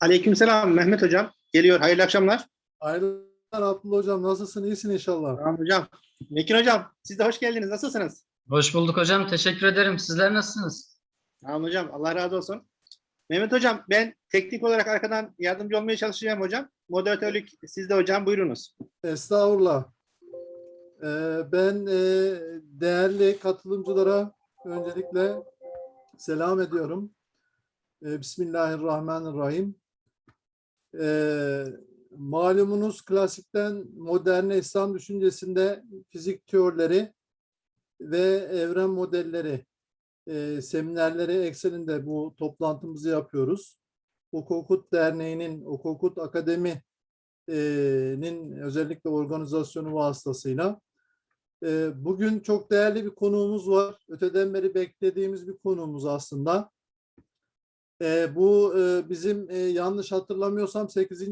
Aleykümselam Mehmet Hocam. Geliyor. Hayırlı akşamlar. Hayırlı Abdullah Hocam nasılsın? İyisin inşallah. Tamam hocam. Mekin Hocam siz de hoş geldiniz. Nasılsınız? Hoş bulduk hocam. Teşekkür ederim. Sizler nasılsınız? Tamam hocam. Allah razı olsun. Mehmet Hocam ben teknik olarak arkadan yardımcı olmaya çalışacağım hocam. Moderatörlük sizde hocam. Buyurunuz. Estağfurullah. Ee, ben e, değerli katılımcılara öncelikle selam ediyorum. Ee, Bismillahirrahmanirrahim. Ee, malumunuz klasikten moderne İslam düşüncesinde fizik teorileri ve evren modelleri e, seminerleri ekseninde bu toplantımızı yapıyoruz. Okokut Derneği'nin, Okokut Akademi nin özellikle organizasyonu vasıtasıyla. E, Bugün çok değerli bir konuğumuz var. Öteden beri beklediğimiz bir konuğumuz aslında. E, Bu e, bizim e, yanlış hatırlamıyorsam 8.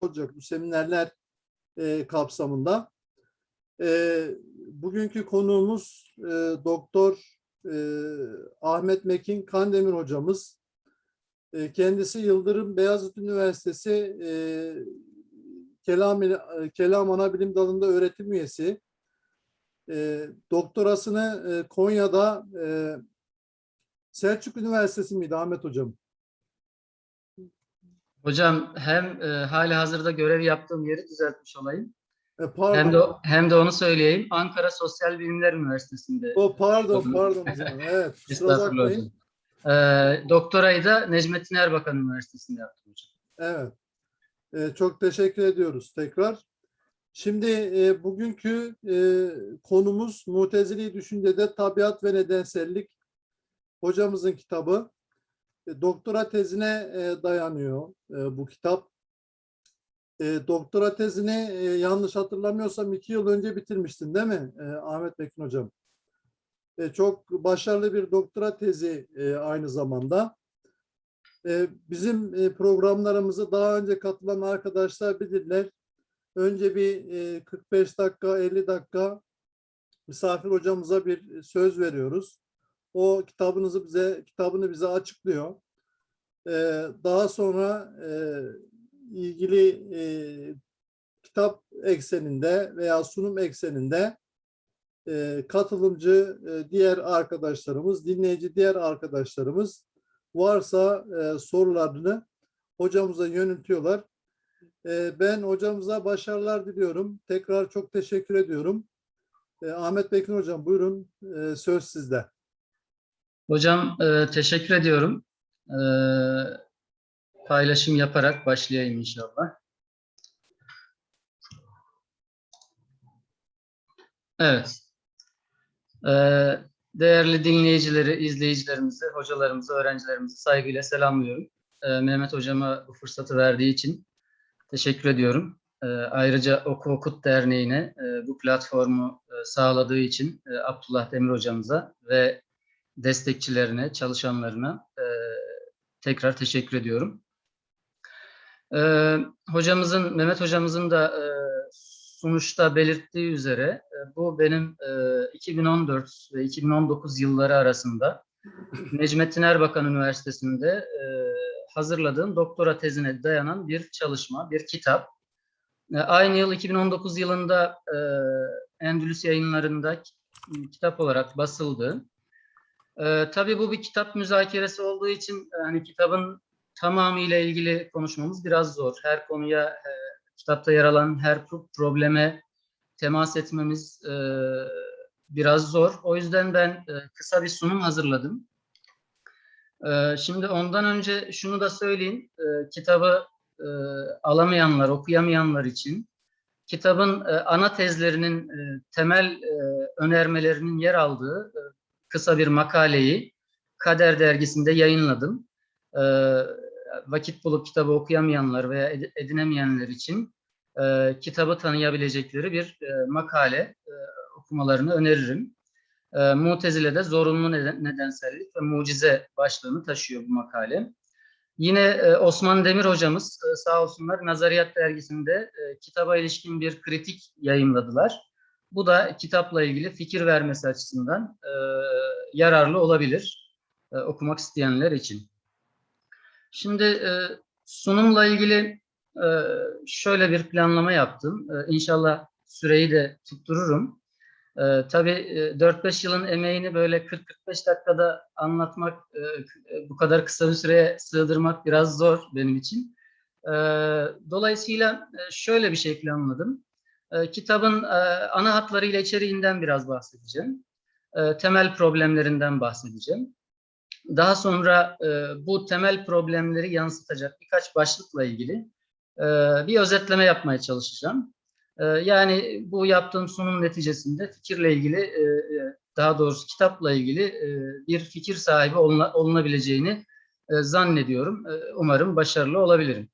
olacak bu seminerler e, kapsamında. E, Bugünkü konuğumuz e, Doktor e, Ahmet Mekin Kandemir hocamız. E, Kendisi Yıldırım Beyazıt Üniversitesi e, Kelam, Kelam Anabilim Dalı'nda öğretim üyesi. E, doktorasını e, Konya'da e, Selçuk Üniversitesi miydi Ahmet Hocam? Hocam hem e, hali hazırda görev yaptığım yeri düzeltmiş olayım. E, pardon. Hem de hem de onu söyleyeyim. Ankara Sosyal Bilimler Üniversitesi'nde. O pardon pardon hocam. Evet. Estağfurullah hocam. E, doktorayı da Necmettin Erbakan Üniversitesi'nde yaptım hocam. Evet. Ee, çok teşekkür ediyoruz tekrar. Şimdi e, bugünkü e, konumuz Mutezili Düşüncede Tabiat ve Nedensellik. Hocamızın kitabı. E, doktora tezine e, dayanıyor e, bu kitap. Doktora tezini yanlış hatırlamıyorsam iki yıl önce bitirmiştin değil mi Ahmet Mekin Hocam? Çok başarılı bir doktora tezi aynı zamanda. Bizim programlarımızı daha önce katılan arkadaşlar bilirler. Önce bir e, 45 dakika, 50 dakika misafir hocamıza bir söz veriyoruz. O kitabınızı bize kitabını bize açıklıyor. Ee, Daha sonra e, ilgili e, kitap ekseninde veya sunum ekseninde e, katılımcı e, diğer arkadaşlarımız, dinleyici diğer arkadaşlarımız varsa e, sorularını hocamıza yöneltiyorlar. E, ben hocamıza başarılar diliyorum. Tekrar çok teşekkür ediyorum. E, Ahmet Bekin hocam buyurun e, söz sizde. Hocam e, teşekkür ediyorum. E, paylaşım yaparak başlayayım inşallah. Evet. E, değerli dinleyicileri, izleyicilerimizi, hocalarımızı, öğrencilerimizi saygıyla selamlıyorum. E, Mehmet hocama bu fırsatı verdiği için teşekkür ediyorum. E, ayrıca Oku Okut Derneği'ne e, bu platformu e, sağladığı için e, Abdullah Demir hocamıza ve destekçilerine, çalışanlarına e, tekrar teşekkür ediyorum. E, hocamızın, Mehmet hocamızın da e, sonuçta belirttiği üzere e, bu benim e, 2014 ve 2019 yılları arasında Necmettin Erbakan Üniversitesi'nde e, hazırladığım doktora tezine dayanan bir çalışma, bir kitap. E, aynı yıl 2019 yılında e, Endülüs yayınlarında kitap olarak basıldı. E, tabii bu bir kitap müzakeresi olduğu için e, hani kitabın tamamıyla ilgili konuşmamız biraz zor. Her konuya, e, kitapta yer alan her pro- probleme temas etmemiz e, biraz zor. O yüzden ben e, kısa bir sunum hazırladım. E, şimdi ondan önce şunu da söyleyeyim. E, kitabı e, alamayanlar, okuyamayanlar için kitabın e, ana tezlerinin e, temel e, önermelerinin yer aldığı e, kısa bir makaleyi Kader dergisinde yayınladım. E, vakit bulup kitabı okuyamayanlar veya ed- edinemeyenler için e, kitabı tanıyabilecekleri bir e, makale e, okumalarını öneririm. E, Mutezile'de zorunlu neden, nedensellik ve mucize başlığını taşıyor bu makale. Yine e, Osman Demir hocamız e, sağ olsunlar Nazariyat dergisinde e, kitaba ilişkin bir kritik yayınladılar. Bu da kitapla ilgili fikir vermesi açısından e, yararlı olabilir e, okumak isteyenler için. Şimdi e, sunumla ilgili e, şöyle bir planlama yaptım. E, İnşallah süreyi de tuttururum. E, tabii e, 4-5 yılın emeğini böyle 40-45 dakikada anlatmak, e, bu kadar kısa bir süreye sığdırmak biraz zor benim için. E, dolayısıyla e, şöyle bir şey planladım. E, kitabın e, ana hatlarıyla içeriğinden biraz bahsedeceğim. E, temel problemlerinden bahsedeceğim. Daha sonra e, bu temel problemleri yansıtacak birkaç başlıkla ilgili e, bir özetleme yapmaya çalışacağım. E, yani bu yaptığım sunum neticesinde fikirle ilgili, daha doğrusu kitapla ilgili bir fikir sahibi oluna- olunabileceğini zannediyorum. Umarım başarılı olabilirim.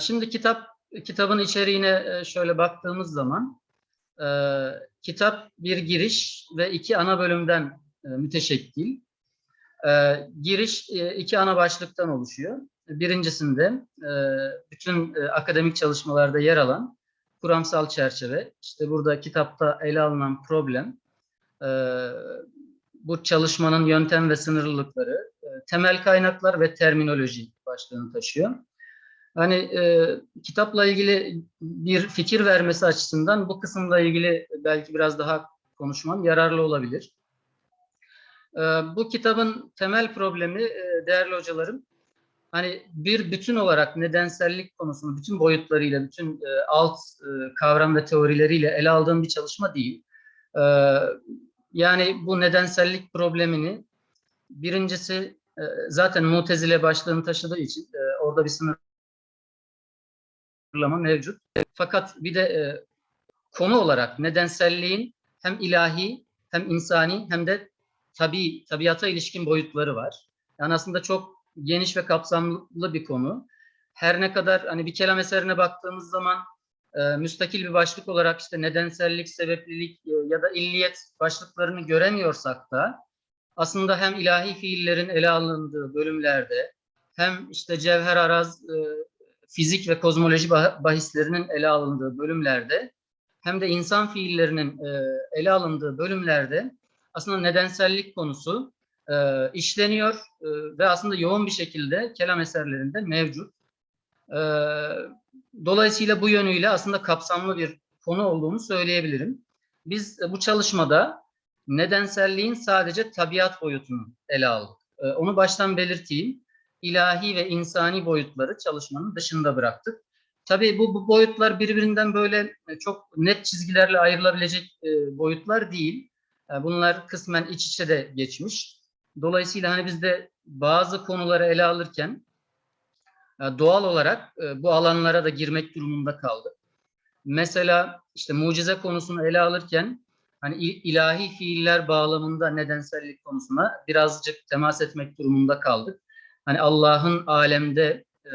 Şimdi kitap kitabın içeriğine e, şöyle baktığımız zaman e, kitap bir giriş ve iki ana bölümden e, müteşekkil. E, giriş e, iki ana başlıktan oluşuyor. Birincisinde e, bütün e, akademik çalışmalarda yer alan kuramsal çerçeve, işte burada kitapta ele alınan problem, e, bu çalışmanın yöntem ve sınırlılıkları, e, temel kaynaklar ve terminoloji başlığını taşıyor. Hani e, kitapla ilgili bir fikir vermesi açısından bu kısımla ilgili belki biraz daha konuşmam yararlı olabilir. E, bu kitabın temel problemi e, değerli hocalarım, hani bir bütün olarak nedensellik konusunu bütün boyutlarıyla, bütün e, alt e, kavram ve teorileriyle ele aldığım bir çalışma değil. E, yani bu nedensellik problemini birincisi e, zaten mutezile başlığını taşıdığı için e, orada bir sınır sınırlama mevcut. Fakat bir de e, konu olarak nedenselliğin hem ilahi hem insani hem de tabi tabiata ilişkin boyutları var. Yani aslında çok geniş ve kapsamlı bir konu. Her ne kadar hani bir kelam eserine baktığımız zaman e, müstakil bir başlık olarak işte nedensellik, sebeplilik e, ya da illiyet başlıklarını göremiyorsak da aslında hem ilahi fiillerin ele alındığı bölümlerde hem işte cevher araz e, fizik ve kozmoloji bah- bahislerinin ele alındığı bölümlerde hem de insan fiillerinin e, ele alındığı bölümlerde aslında nedensellik konusu e, işleniyor e, ve aslında yoğun bir şekilde kelam eserlerinde mevcut. Dolayısıyla bu yönüyle aslında kapsamlı bir konu olduğunu söyleyebilirim. Biz bu çalışmada nedenselliğin sadece tabiat boyutunu ele aldık. Onu baştan belirteyim ilahi ve insani boyutları çalışmanın dışında bıraktık. Tabii bu, bu boyutlar birbirinden böyle e, çok net çizgilerle ayrılabilecek e, boyutlar değil. E, bunlar kısmen iç içe de geçmiş. Dolayısıyla hani biz de bazı konuları ele alırken e, doğal olarak e, bu alanlara da girmek durumunda kaldık. Mesela işte mucize konusunu ele alırken hani il- ilahi fiiller bağlamında nedensellik konusuna birazcık temas etmek durumunda kaldık hani Allah'ın alemde e,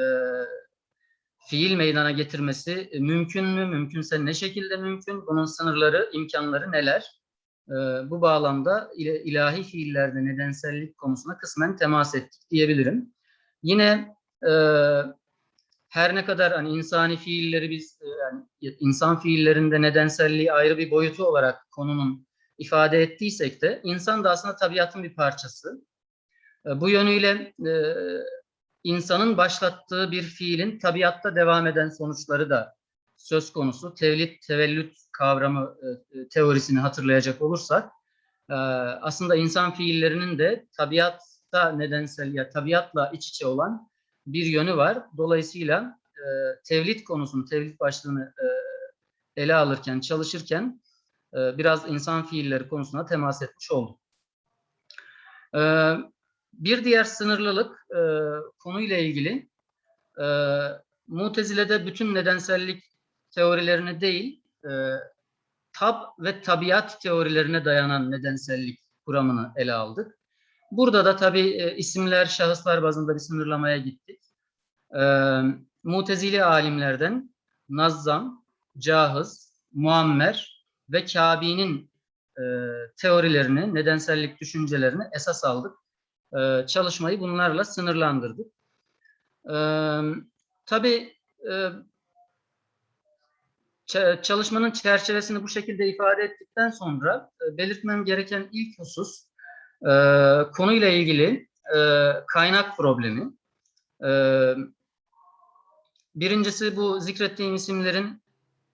fiil meydana getirmesi e, mümkün mü? Mümkünse ne şekilde mümkün? Bunun sınırları, imkanları neler? E, bu bağlamda il- ilahi fiillerde nedensellik konusuna kısmen temas ettik diyebilirim. Yine e, her ne kadar hani insani fiilleri biz e, yani insan fiillerinde nedenselliği ayrı bir boyutu olarak konunun ifade ettiysek de insan da aslında tabiatın bir parçası. E, Bu yönüyle e, insanın başlattığı bir fiilin tabiatta devam eden sonuçları da söz konusu. Tevlit, tevellüt kavramı e, teorisini hatırlayacak olursak aslında insan fiillerinin de tabiatta nedensel ya tabiatla iç içe olan bir yönü var. Dolayısıyla e, tevlit konusunu, tevlit başlığını ele alırken, çalışırken biraz insan fiilleri konusuna temas etmiş olduk. E, bir diğer sınırlılık e, konuyla ilgili e, Mutezile'de bütün nedensellik teorilerini değil, e, tab ve tabiat teorilerine dayanan nedensellik kuramını ele aldık. Burada da tabii e, isimler, şahıslar bazında bir sınırlamaya gittik. E, Mutezili alimlerden Nazzam, Cahız, Muammer ve Kabi'nin e, teorilerini, nedensellik düşüncelerini esas aldık. E, çalışmayı bunlarla sınırlandırdık. E, tabii e, çalışmanın çerçevesini bu şekilde ifade ettikten sonra e, belirtmem gereken ilk husus e, konuyla ilgili e, kaynak problemi. Ee, birincisi bu zikrettiğim isimlerin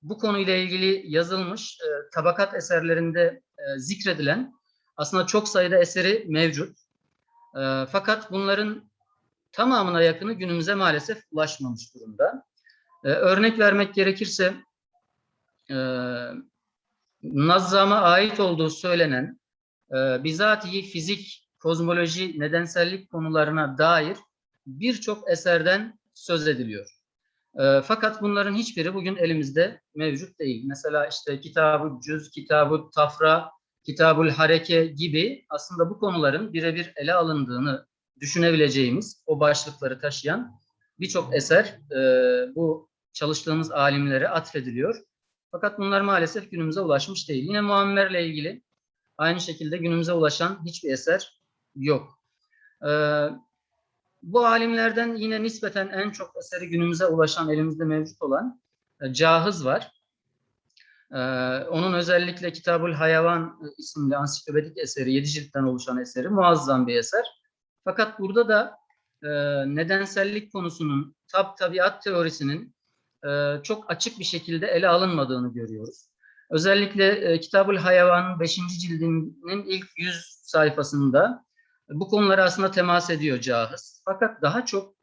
bu konuyla ilgili yazılmış e, tabakat eserlerinde e, zikredilen aslında çok sayıda eseri mevcut. E, fakat bunların tamamına yakını günümüze maalesef ulaşmamış durumda. E, örnek vermek gerekirse e, Nazzam'a ait olduğu söylenen e, bizatihi fizik, kozmoloji, nedensellik konularına dair birçok eserden söz ediliyor. E, fakat bunların hiçbiri bugün elimizde mevcut değil. Mesela işte Kitab-ı Cüz, Kitab-ı Tafra, Kitabul Hareke gibi aslında bu konuların birebir ele alındığını düşünebileceğimiz o başlıkları taşıyan birçok eser e, bu çalıştığımız alimlere atfediliyor. Fakat bunlar maalesef günümüze ulaşmış değil. Yine Muammer'le ilgili aynı şekilde günümüze ulaşan hiçbir eser yok. Ee, bu alimlerden yine nispeten en çok eseri günümüze ulaşan, elimizde mevcut olan e, Cahız var. Ee, onun özellikle Kitabul Hayvan isimli ansiklopedik eseri, yedi ciltten oluşan eseri muazzam bir eser. Fakat burada da e, nedensellik konusunun, tab tabiat teorisinin e, çok açık bir şekilde ele alınmadığını görüyoruz. Özellikle e, Kitabul Hayvan 5. cildinin ilk 100 sayfasında bu konulara aslında temas ediyor Cahız. Fakat daha çok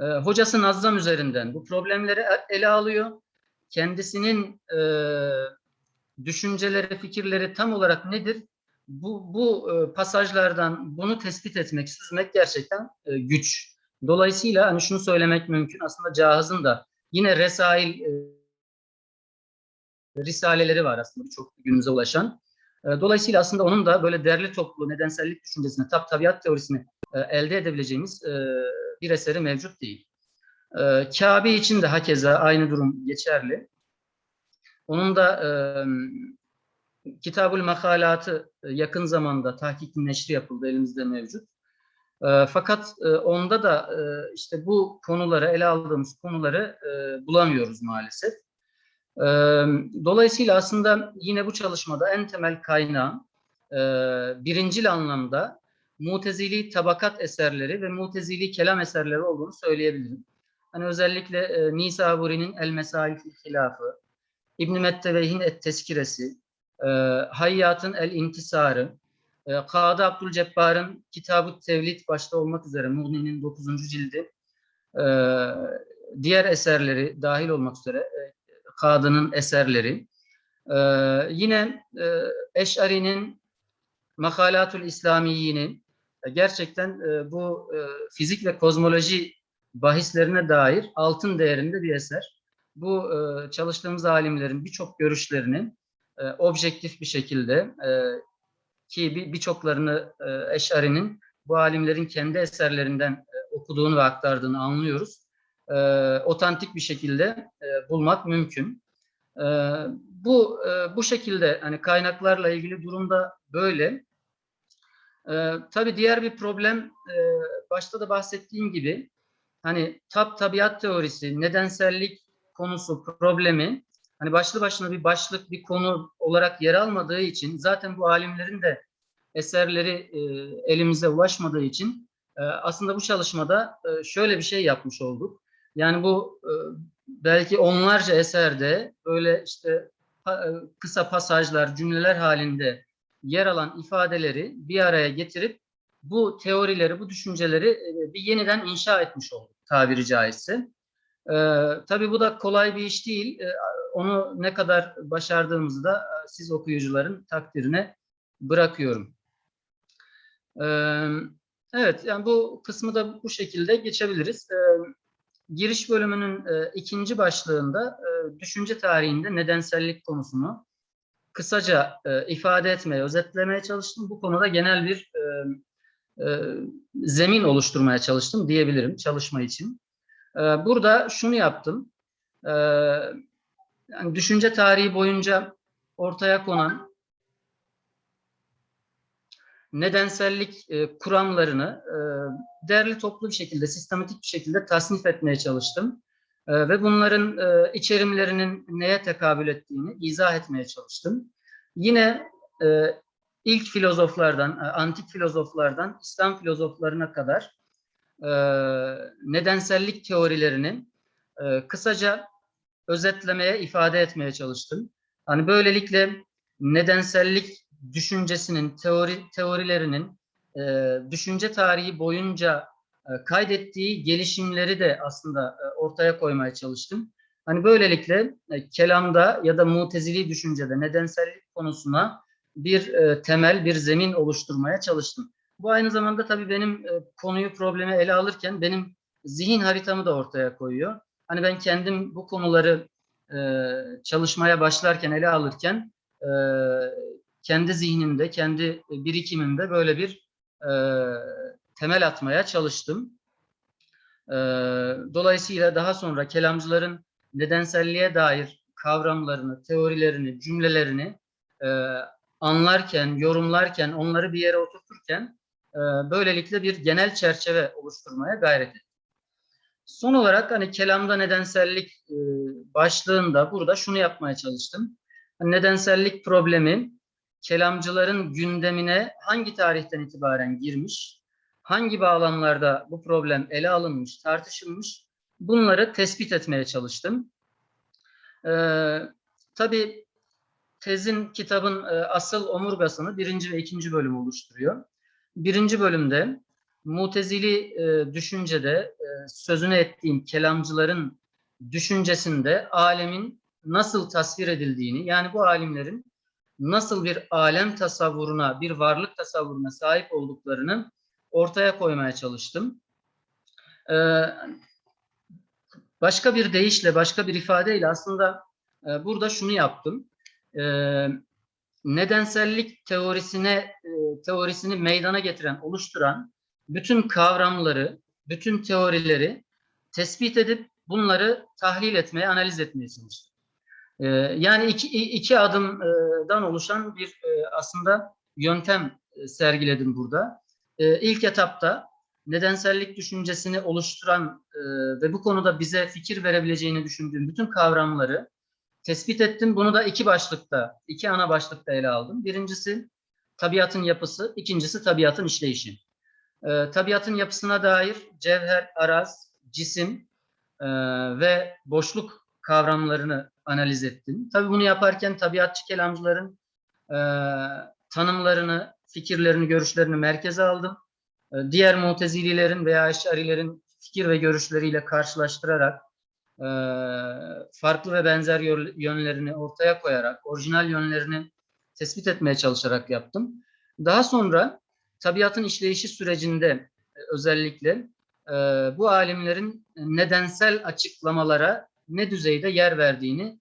e, hocası Nazzam üzerinden bu problemleri e- ele alıyor. Kendisinin e, düşünceleri, fikirleri tam olarak nedir? Bu, bu e, pasajlardan bunu tespit etmek, süzmek gerçekten e, güç. Dolayısıyla hani şunu söylemek mümkün. Aslında Cahız'ın da yine Resail e, risaleleri var aslında çok günümüze ulaşan. Dolayısıyla aslında onun da böyle derli toplu nedensellik düşüncesini, tab tabiat teorisini elde edebileceğimiz bir eseri mevcut değil. E, Kabe için de hakeza aynı durum geçerli. Onun da e, Kitabul Makalatı e, yakın zamanda tahkikin neşri yapıldı, elimizde mevcut. E, fakat e, onda da e, işte bu konuları, ele aldığımız konuları e, bulamıyoruz maalesef. E, dolayısıyla aslında yine bu çalışmada en temel kaynağın e, birincil anlamda mutezili tabakat eserleri ve mutezili kelam eserleri olduğunu söyleyebilirim. Hani özellikle e, Nisaburi'nin El Mesail fil Hilafı, İbn-i Metteveyh'in Et Teskiresi, e, Hayyat'ın El İntisarı, e, Kadı Abdülcebbar'ın Kitab-ı Tevlid başta olmak üzere Muğni'nin 9. cildi, e, diğer eserleri dahil olmak üzere e, Kadı'nın eserleri, e, yine e, Eş'ari'nin Makalatul İslamiyini e, gerçekten e, bu e, fizik ve kozmoloji bahislerine dair altın değerinde bir eser. Bu e, çalıştığımız alimlerin birçok görüşlerini e, objektif bir şekilde e, ki bir- birçoklarını Eş'ari'nin bu alimlerin kendi eserlerinden okuduğunu ve aktardığını anlıyoruz. Otantik bir şekilde bulmak mümkün. Bu bu şekilde hani kaynaklarla ilgili durumda böyle. E, tabii diğer bir problem başta da bahsettiğim gibi hani tab tabiat teorisi, nedensellik konusu problemi hani başlı başına bir başlık, bir konu olarak yer almadığı için zaten bu alimlerin de eserleri e, elimize ulaşmadığı için e, aslında bu çalışmada e, şöyle bir şey yapmış olduk. Yani bu e, belki onlarca eserde böyle işte pa- e, kısa pasajlar, cümleler halinde yer alan ifadeleri bir araya getirip bu teorileri, bu düşünceleri e, bir yeniden inşa etmiş olduk tabiri caizse. E, tabii bu da kolay bir iş değil. E, onu ne kadar başardığımızı da e, siz okuyucuların takdirine bırakıyorum. Ee, Evet, yani bu kısmı da bu şekilde geçebiliriz. Ee, Giriş bölümünün e, ikinci başlığında e, düşünce tarihinde nedensellik konusunu kısaca e, ifade etmeye, özetlemeye çalıştım. Bu konuda genel bir e, zemin oluşturmaya çalıştım diyebilirim çalışma için. E, Burada şunu yaptım. E, yani düşünce tarihi boyunca ortaya konan nedensellik e, kuramlarını e, derli toplu bir şekilde, sistematik bir şekilde tasnif etmeye çalıştım. E, ve bunların e, içerimlerinin neye tekabül ettiğini izah etmeye çalıştım. Yine e, ilk filozoflardan, e, antik filozoflardan İslam filozoflarına kadar e, nedensellik teorilerini e, kısaca özetlemeye, ifade etmeye çalıştım. Hani böylelikle nedensellik düşüncesinin, teori teorilerinin e, düşünce tarihi boyunca e, kaydettiği gelişimleri de aslında e, ortaya koymaya çalıştım. Hani böylelikle e, kelamda ya da mutezili düşüncede nedensellik konusuna bir e, temel, bir zemin oluşturmaya çalıştım. Bu aynı zamanda tabii benim e, konuyu, problemi ele alırken benim zihin haritamı da ortaya koyuyor. Hani ben kendim bu konuları e, çalışmaya başlarken, ele alırken kendi zihnimde, kendi birikimimde böyle bir temel atmaya çalıştım. Dolayısıyla daha sonra kelamcıların nedenselliğe dair kavramlarını, teorilerini, cümlelerini anlarken, yorumlarken, onları bir yere oturturken e, böylelikle bir genel çerçeve oluşturmaya gayret ettim. Son olarak hani kelamda nedensellik e, başlığında burada şunu yapmaya çalıştım. Nedensellik problemi kelamcıların gündemine hangi tarihten itibaren girmiş, hangi bağlamlarda bu problem ele alınmış, tartışılmış, bunları tespit etmeye çalıştım. Ee, tabii tezin, kitabın e, asıl omurgasını birinci ve ikinci bölüm oluşturuyor. Birinci bölümde mutezili e, düşüncede e, sözünü ettiğim kelamcıların düşüncesinde alemin nasıl tasvir edildiğini, yani bu alimlerin nasıl bir alem tasavvuruna, bir varlık tasavvuruna sahip olduklarını ortaya koymaya çalıştım. Ee, başka bir deyişle, başka bir ifadeyle aslında e, burada şunu yaptım. Ee, nedensellik teorisine e, teorisini meydana getiren, oluşturan bütün kavramları, bütün teorileri tespit edip bunları tahlil etmeye, analiz etmeye çalıştım. Ee, yani iki, iki adımdan oluşan bir e, aslında yöntem e, sergiledim burada. Ee, ilk etapta nedensellik düşüncesini oluşturan e, ve bu konuda bize fikir verebileceğini düşündüğüm bütün kavramları tespit ettim. Bunu da iki başlıkta, iki ana başlıkta ele aldım. Birincisi tabiatın yapısı, ikincisi tabiatın işleyişi. Ee, tabiatın yapısına dair cevher, araz, cisim e, ve boşluk kavramlarını analiz ettim. Tabii bunu yaparken tabiatçı kelamcıların e, tanımlarını, fikirlerini, görüşlerini merkeze aldım. E, diğer mutezililerin veya eşarilerin fikir ve görüşleriyle karşılaştırarak e, farklı ve benzer yönlerini ortaya koyarak, orijinal yönlerini tespit etmeye çalışarak yaptım. Daha sonra tabiatın işleyişi sürecinde e, özellikle e, bu alimlerin nedensel açıklamalara ne düzeyde yer verdiğini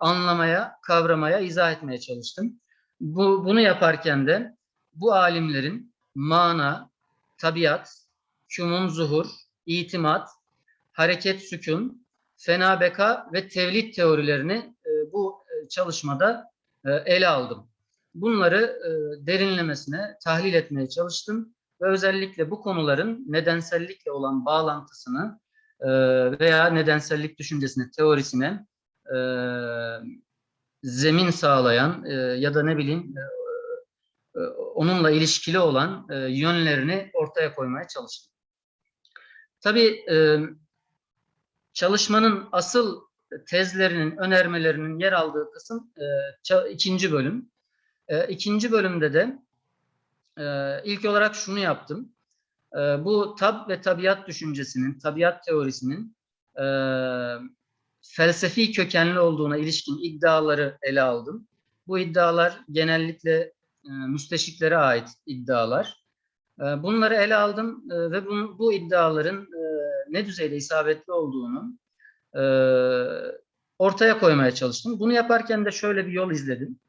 anlamaya, kavramaya, izah etmeye çalıştım. Bu, bunu yaparken de bu alimlerin mana, tabiat, kümun zuhur, itimat, hareket sükun, fena beka ve tevlid teorilerini e, bu e, çalışmada e, ele aldım. Bunları derinlemesine tahlil etmeye çalıştım ve özellikle bu konuların nedensellikle olan bağlantısını veya nedensellik düşüncesine, teorisine zemin sağlayan ya da ne bileyim onunla ilişkili olan yönlerini ortaya koymaya çalıştım. Tabii çalışmanın asıl tezlerinin, önermelerinin yer aldığı kısım e, ikinci bölüm. E, ikinci bölümde de e, ilk olarak şunu yaptım. E, bu tab ve tabiat düşüncesinin, tabiat teorisinin e, felsefi kökenli olduğuna ilişkin iddiaları ele aldım. Bu iddialar genellikle e, müsteşiklere ait iddialar. E, bunları ele aldım e, ve bu, bu iddiaların e, ne düzeyde isabetli olduğunu e, ortaya koymaya çalıştım. Bunu yaparken de şöyle bir yol izledim.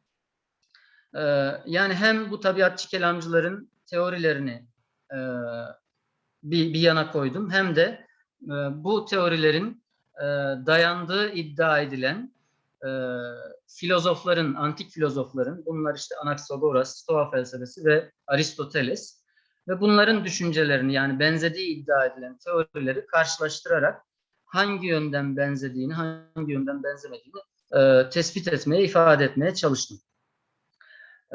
E, yani hem bu tabiatçı kelamcıların teorilerini e, bir, bir yana koydum hem de e, bu teorilerin e, dayandığı iddia edilen e, filozofların, antik filozofların, bunlar işte Anaxagoras, Stoa felsefesi ve Aristoteles ve bunların düşüncelerini yani benzediği iddia edilen teorileri karşılaştırarak hangi yönden benzediğini, hangi yönden benzemediğini e, tespit etmeye, ifade etmeye çalıştım.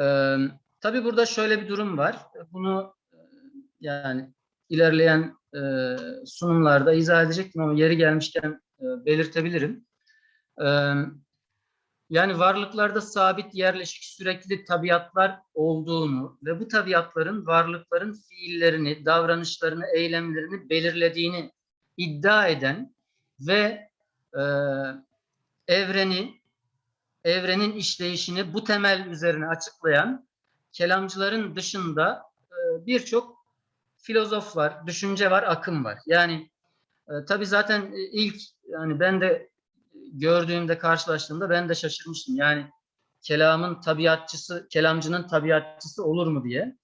E, tabii burada şöyle bir durum var. Bunu e, yani ilerleyen e, sunumlarda izah edecektim ama yeri gelmişken e, belirtebilirim. E, yani varlıklarda sabit, yerleşik, sürekli tabiatlar olduğunu ve bu tabiatların varlıkların fiillerini, davranışlarını, eylemlerini belirlediğini iddia eden ve e, evreni, evrenin işleyişini bu temel üzerine açıklayan kelamcıların dışında e, birçok filozof var, düşünce var, akım var. Yani e, tabii zaten e, ilk yani ben de gördüğümde, karşılaştığımda ben de şaşırmıştım. Yani kelamın tabiatçısı, kelamcının tabiatçısı olur mu diye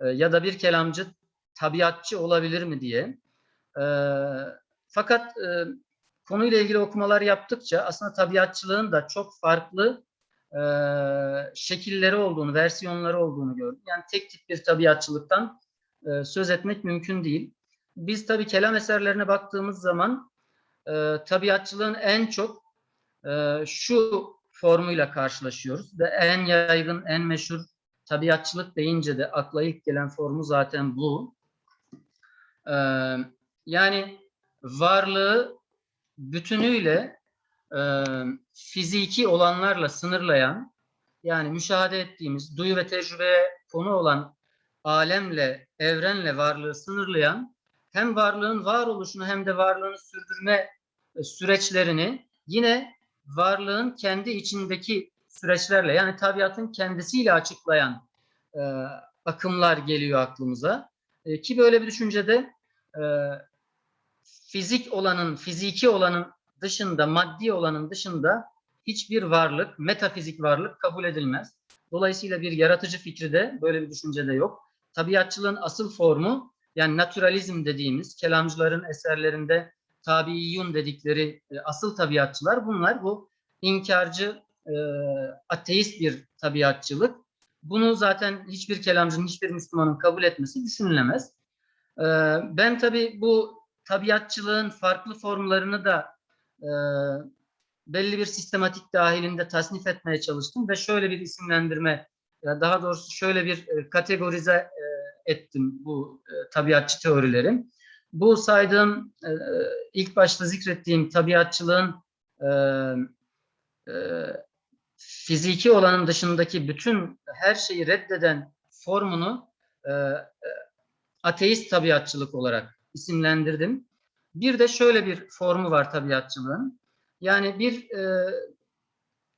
e, ya da bir kelamcı tabiatçı olabilir mi diye. E, fakat e, konuyla ilgili okumalar yaptıkça aslında tabiatçılığın da çok farklı şekilleri olduğunu, versiyonları olduğunu gördüm. Yani tek tip bir tabiatçılıktan söz etmek mümkün değil. Biz tabii kelam eserlerine baktığımız zaman tabiatçılığın en çok e, şu formuyla karşılaşıyoruz ve en yaygın, en meşhur tabiatçılık deyince de akla ilk gelen formu zaten bu. E, yani varlığı bütünüyle e, fiziki olanlarla sınırlayan, yani müşahede ettiğimiz, duyu ve tecrübeye konu olan alemle, evrenle varlığı sınırlayan, hem varlığın varoluşunu hem de varlığını sürdürme e, süreçlerini yine varlığın kendi içindeki süreçlerle, yani tabiatın kendisiyle açıklayan e, akımlar geliyor aklımıza. E, ki böyle bir düşüncede e, fizik olanın, fiziki olanın dışında, maddi olanın dışında hiçbir varlık, metafizik varlık kabul edilmez. Dolayısıyla bir yaratıcı fikri de böyle bir düşüncede yok. Tabiatçılığın asıl formu yani naturalizm dediğimiz kelamcıların eserlerinde tabiiyyun dedikleri e, asıl tabiatçılar bunlar. Bu inkarcı, e, ateist bir tabiatçılık. Bunu zaten hiçbir kelamcının, hiçbir Müslümanın kabul etmesi düşünülemez. E, ben tabii bu tabiatçılığın farklı formlarını da belli bir sistematik dahilinde tasnif etmeye çalıştım ve şöyle bir isimlendirme, daha doğrusu şöyle bir kategorize ettim bu tabiatçı teorileri. Bu saydığım, e, ilk başta zikrettiğim tabiatçılığın e, e, fiziki olanın dışındaki bütün her şeyi reddeden formunu e, e, ateist tabiatçılık olarak isimlendirdim. Bir de şöyle bir formu var tabiatçılığın. Yani bir e,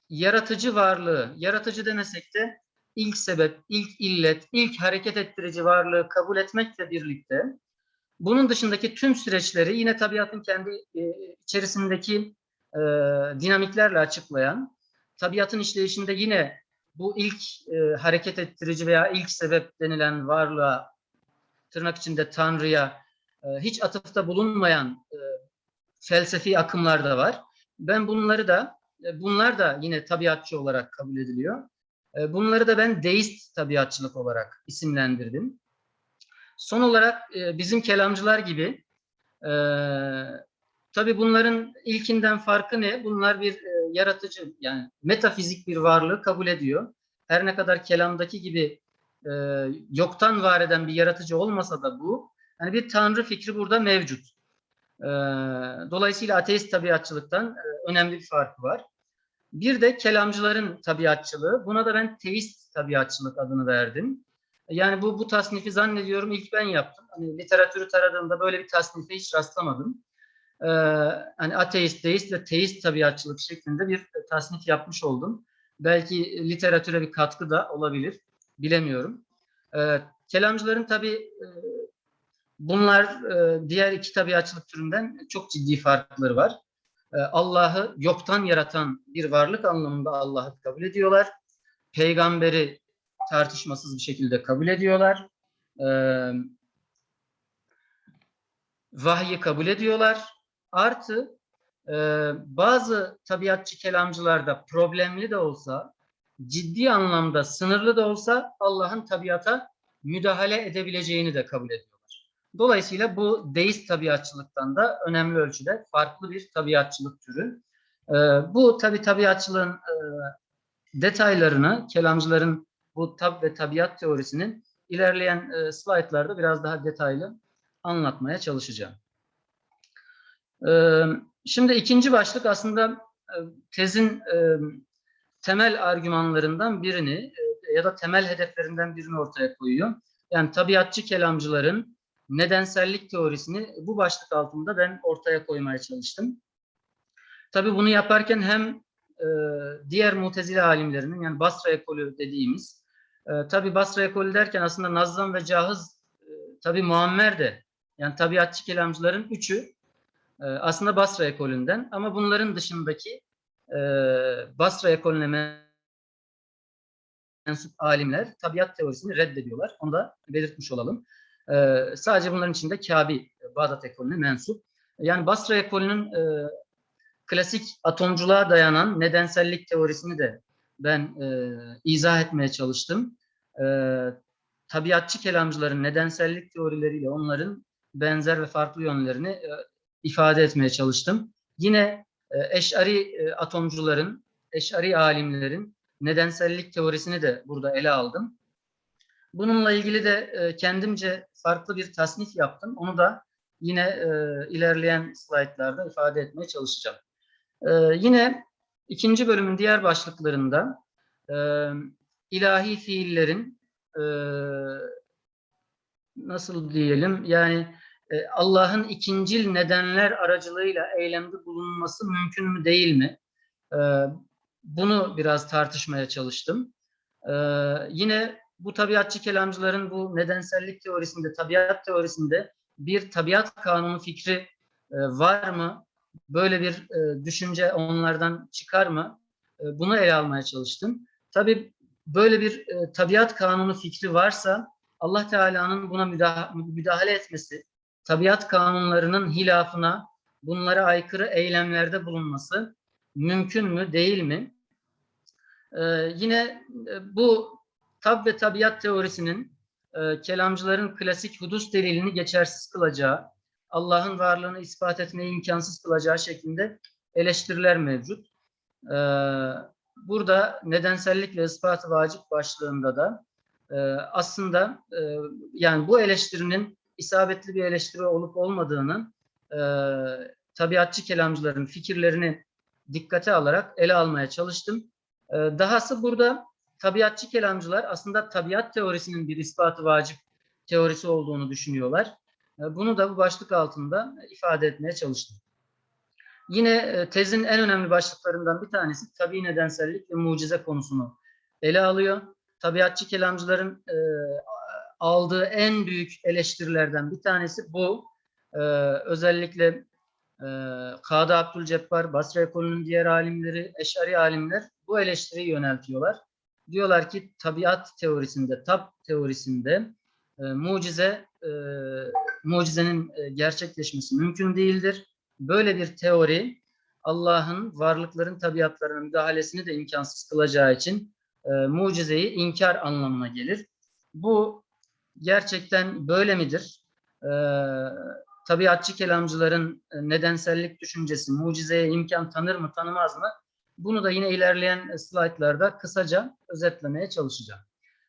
yaratıcı varlığı, yaratıcı demesek de ilk sebep, ilk illet, ilk hareket ettirici varlığı kabul etmekle birlikte bunun dışındaki tüm süreçleri yine tabiatın kendi e, içerisindeki e, dinamiklerle açıklayan, tabiatın işleyişinde yine bu ilk e, hareket ettirici veya ilk sebep denilen varlığa, tırnak içinde Tanrı'ya hiç atıfta bulunmayan felsefi akımlar da var. Ben bunları da, bunlar da yine tabiatçı olarak kabul ediliyor. Bunları da ben deist tabiatçılık olarak isimlendirdim. Son olarak e, bizim kelamcılar gibi e, tabii bunların ilkinden farkı ne? Bunlar bir e, yaratıcı yani metafizik bir varlığı kabul ediyor. Her ne kadar kelamdaki gibi e, yoktan var eden bir yaratıcı olmasa da bu yani bir tanrı fikri burada mevcut. Dolayısıyla ateist tabiatçılıktan e, önemli bir farkı var. Bir de kelamcıların tabiatçılığı. Buna da ben teist tabiatçılık adını verdim. Yani bu bu tasnifi zannediyorum ilk ben yaptım. Hani literatürü taradığımda böyle bir tasnife hiç rastlamadım. Ee, hani ateist, deist ve teist tabiatçılık şeklinde bir tasnif yapmış oldum. Belki literatüre bir katkı da olabilir. Bilemiyorum. Ee, kelamcıların tabii e, bunlar e, diğer iki tabiatçılık türünden çok ciddi farkları var. Ee, Allah'ı yoktan yaratan bir varlık anlamında Allah'ı kabul ediyorlar. Peygamberi tartışmasız bir şekilde kabul ediyorlar. Ee, vahyi kabul ediyorlar. Artı e, bazı tabiatçı kelamcılarda problemli de olsa, ciddi anlamda sınırlı da olsa Allah'ın tabiata müdahale edebileceğini de kabul ediyorlar. Dolayısıyla bu deist tabiatçılıktan da önemli ölçüde farklı bir tabiatçılık türü. Ee, bu tabi tabiatçılığın e, detaylarını kelamcıların bu tab ve tabiat teorisinin ilerleyen e, slaytlarda biraz daha detaylı anlatmaya çalışacağım. Ee, Şimdi ikinci başlık aslında e, tezin e, temel argümanlarından birini e, ya da temel hedeflerinden birini ortaya koyuyor. Yani tabiatçı kelamcıların nedensellik teorisini bu başlık altında ben ortaya koymaya çalıştım. Tabii bunu yaparken hem e, diğer mutezile alimlerinin yani Basra ekolü dediğimiz e, tabii Basra ekolü derken aslında Nazzam ve Cahız e, tabii Muammer de yani tabiatçı kelamcıların üçü e, aslında Basra ekolünden ama bunların dışındaki e, Basra ekolüne mensup alimler tabiat teorisini reddediyorlar. Onu da belirtmiş olalım. E, sadece bunların içinde Kabi, Bağdat ekolüne mensup. Yani Basra ekolünün e, klasik atomculuğa dayanan nedensellik teorisini de ben e, izah etmeye çalıştım. E, tabiatçı kelamcıların nedensellik teorileriyle onların benzer ve farklı yönlerini e, ifade etmeye çalıştım. Yine e, eşari e, atomcuların, eşari alimlerin nedensellik teorisini de burada ele aldım. Bununla ilgili de e, kendimce farklı bir tasnif yaptım. Onu da yine e, ilerleyen slaytlarda ifade etmeye çalışacağım. E, yine ikinci bölümün diğer başlıklarında e, ilahi fiillerin e, nasıl diyelim yani e, Allah'ın ikincil nedenler aracılığıyla eylemde bulunması mümkün mü değil mi? E, bunu biraz tartışmaya çalıştım. E, yine bu tabiatçı kelamcıların bu nedensellik teorisinde, tabiat teorisinde bir tabiat kanunu fikri e, var mı? Böyle bir e, düşünce onlardan çıkar mı? E, bunu ele almaya çalıştım. Tabii böyle bir e, tabiat kanunu fikri varsa Allah Teala'nın buna müdahale, müdahale etmesi, tabiat kanunlarının hilafına, bunlara aykırı eylemlerde bulunması mümkün mü, değil mi? Ee, yine e, bu tab ve tabiat teorisinin e, kelamcıların klasik hudus delilini geçersiz kılacağı, Allah'ın varlığını ispat etmeyi imkansız kılacağı şeklinde eleştiriler mevcut. Ee, burada nedensellik ve ispatı vacip başlığında da e, aslında e, yani bu eleştirinin isabetli bir eleştiri olup olmadığını e, tabiatçı kelamcıların fikirlerini dikkate alarak ele almaya çalıştım. Dahası burada tabiatçı kelamcılar aslında tabiat teorisinin bir ispatı vacip teorisi olduğunu düşünüyorlar. E, bunu da bu başlık altında ifade etmeye çalıştım. Yine e, tezin en önemli başlıklarından bir tanesi tabi nedensellik ve mucize konusunu ele alıyor. Tabiatçı kelamcıların e, aldığı en büyük eleştirilerden bir tanesi bu. Özellikle e, Kadı Abdülcebbar, Basra ekolünün diğer alimleri, eşari alimler bu eleştiriyi yöneltiyorlar. Diyorlar ki tabiat teorisinde, tab teorisinde mucize, mucizenin e, gerçekleşmesi mümkün değildir. Böyle bir teori Allah'ın varlıkların tabiatlarına müdahalesini de imkansız kılacağı için e, mucizeyi inkar anlamına gelir. Bu gerçekten böyle midir? Ee, tabiatçı kelamcıların e, nedensellik düşüncesi mucizeye imkan tanır mı tanımaz mı? Bunu da yine ilerleyen slaytlarda kısaca özetlemeye çalışacağım.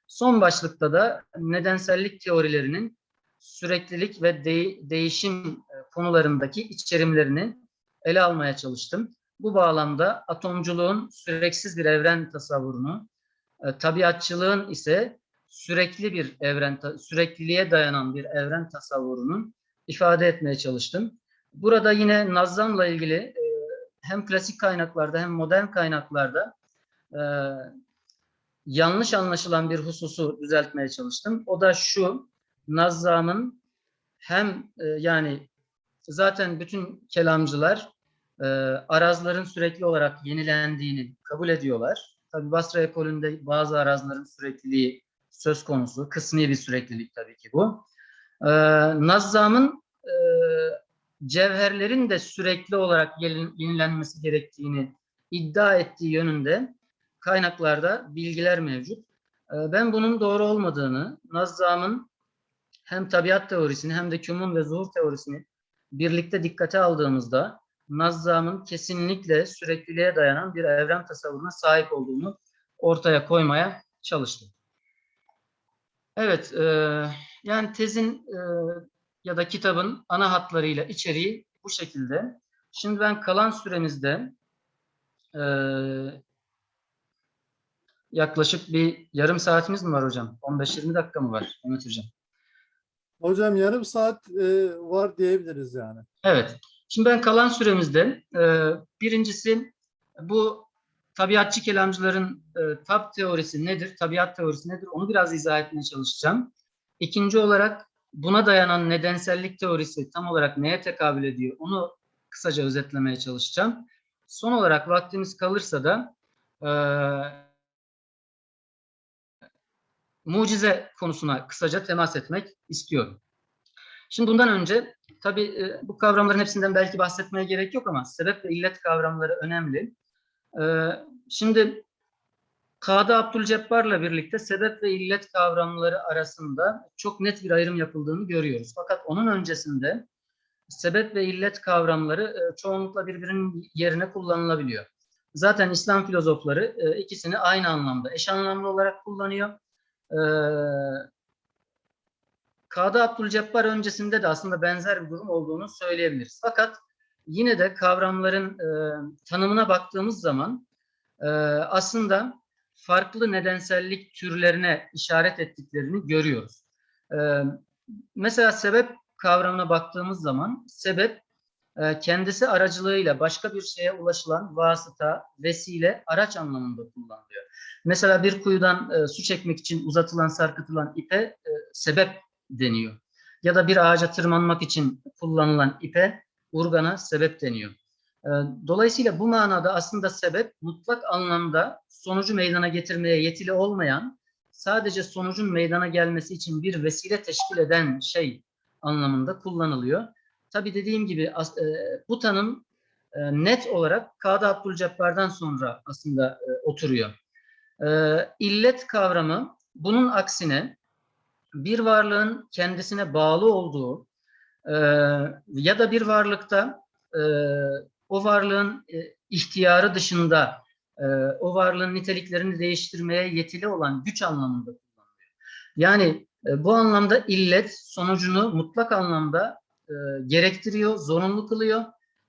Son başlıkta da nedensellik teorilerinin süreklilik ve de değişim e, konularındaki içerimlerini ele almaya çalıştım. Bu bağlamda atomculuğun süreksiz bir evren tasavvurunu, e, tabiatçılığın ise sürekli bir evren, sürekliliğe dayanan bir evren tasavvurunun ifade etmeye çalıştım. Burada yine Nazzam'la ilgili e, hem klasik kaynaklarda hem modern kaynaklarda yanlış anlaşılan bir hususu düzeltmeye çalıştım. O da şu, Nazzam'ın hem e, yani zaten bütün kelamcılar e, arazların sürekli olarak yenilendiğini kabul ediyorlar. Tabi Basra ekolünde bazı arazların sürekliliği söz konusu. Kısmi bir süreklilik tabii ki bu. Ee, Nazzam'ın e, cevherlerin de sürekli olarak yenilenmesi gerektiğini iddia ettiği yönünde kaynaklarda bilgiler mevcut. Ee, ben bunun doğru olmadığını, Nazzam'ın hem tabiat teorisini hem de kümun ve zuhur teorisini birlikte dikkate aldığımızda Nazzam'ın kesinlikle sürekliliğe dayanan bir evren tasavvuruna sahip olduğunu ortaya koymaya çalıştım. Evet, e, yani tezin e, ya da kitabın ana hatlarıyla içeriği bu şekilde. Şimdi ben kalan süremizde eee, yaklaşık bir yarım saatimiz mi var hocam? 15-20 dakika mı var hocam? Hocam yarım saat e, var diyebiliriz yani. Evet. Şimdi ben kalan süremizde e, birincisi bu tabiatçı kelamcıların e, tab teorisi nedir, tabiat teorisi nedir onu biraz izah etmeye çalışacağım. İkinci olarak buna dayanan nedensellik teorisi tam olarak neye tekabül ediyor onu kısaca özetlemeye çalışacağım. Son olarak vaktimiz kalırsa da e, mucize konusuna kısaca temas etmek istiyorum. Şimdi bundan önce tabii e, bu kavramların hepsinden belki bahsetmeye gerek yok ama sebep ve illet kavramları önemli. E, şimdi Kadı Abdülcebbar'la birlikte sebep ve illet kavramları arasında çok net bir ayrım yapıldığını görüyoruz. Fakat onun öncesinde sebep ve illet kavramları e, çoğunlukla birbirinin yerine kullanılabiliyor. Zaten İslam filozofları ikisini aynı anlamda, eş anlamlı olarak kullanıyor. E, Kadı Abdülcebbar öncesinde de aslında benzer bir durum olduğunu söyleyebiliriz. Fakat yine de kavramların e, tanımına baktığımız zaman e, aslında farklı nedensellik türlerine işaret ettiklerini görüyoruz. E, mesela sebep kavramına baktığımız zaman sebep kendisi aracılığıyla başka bir şeye ulaşılan vasıta, vesile, araç anlamında kullanılıyor. Mesela bir kuyudan e, su çekmek için uzatılan, sarkıtılan ipe e, sebep deniyor. Ya da bir ağaca tırmanmak için kullanılan ipe urgana sebep deniyor. Ee, Dolayısıyla bu manada aslında sebep mutlak anlamda sonucu meydana getirmeye yetili olmayan, sadece sonucun meydana gelmesi için bir vesile teşkil eden şey anlamında kullanılıyor. Tabi dediğim gibi e, bu tanım e, net olarak Kadı Abdülcebbar'dan sonra aslında e, oturuyor. İllet kavramı bunun aksine bir varlığın kendisine bağlı olduğu ya da bir varlıkta o varlığın ihtiyarı dışında o varlığın niteliklerini değiştirmeye yetili olan güç anlamında kullanılıyor. Yani bu anlamda illet sonucunu mutlak anlamda e, gerektiriyor, zorunlu kılıyor.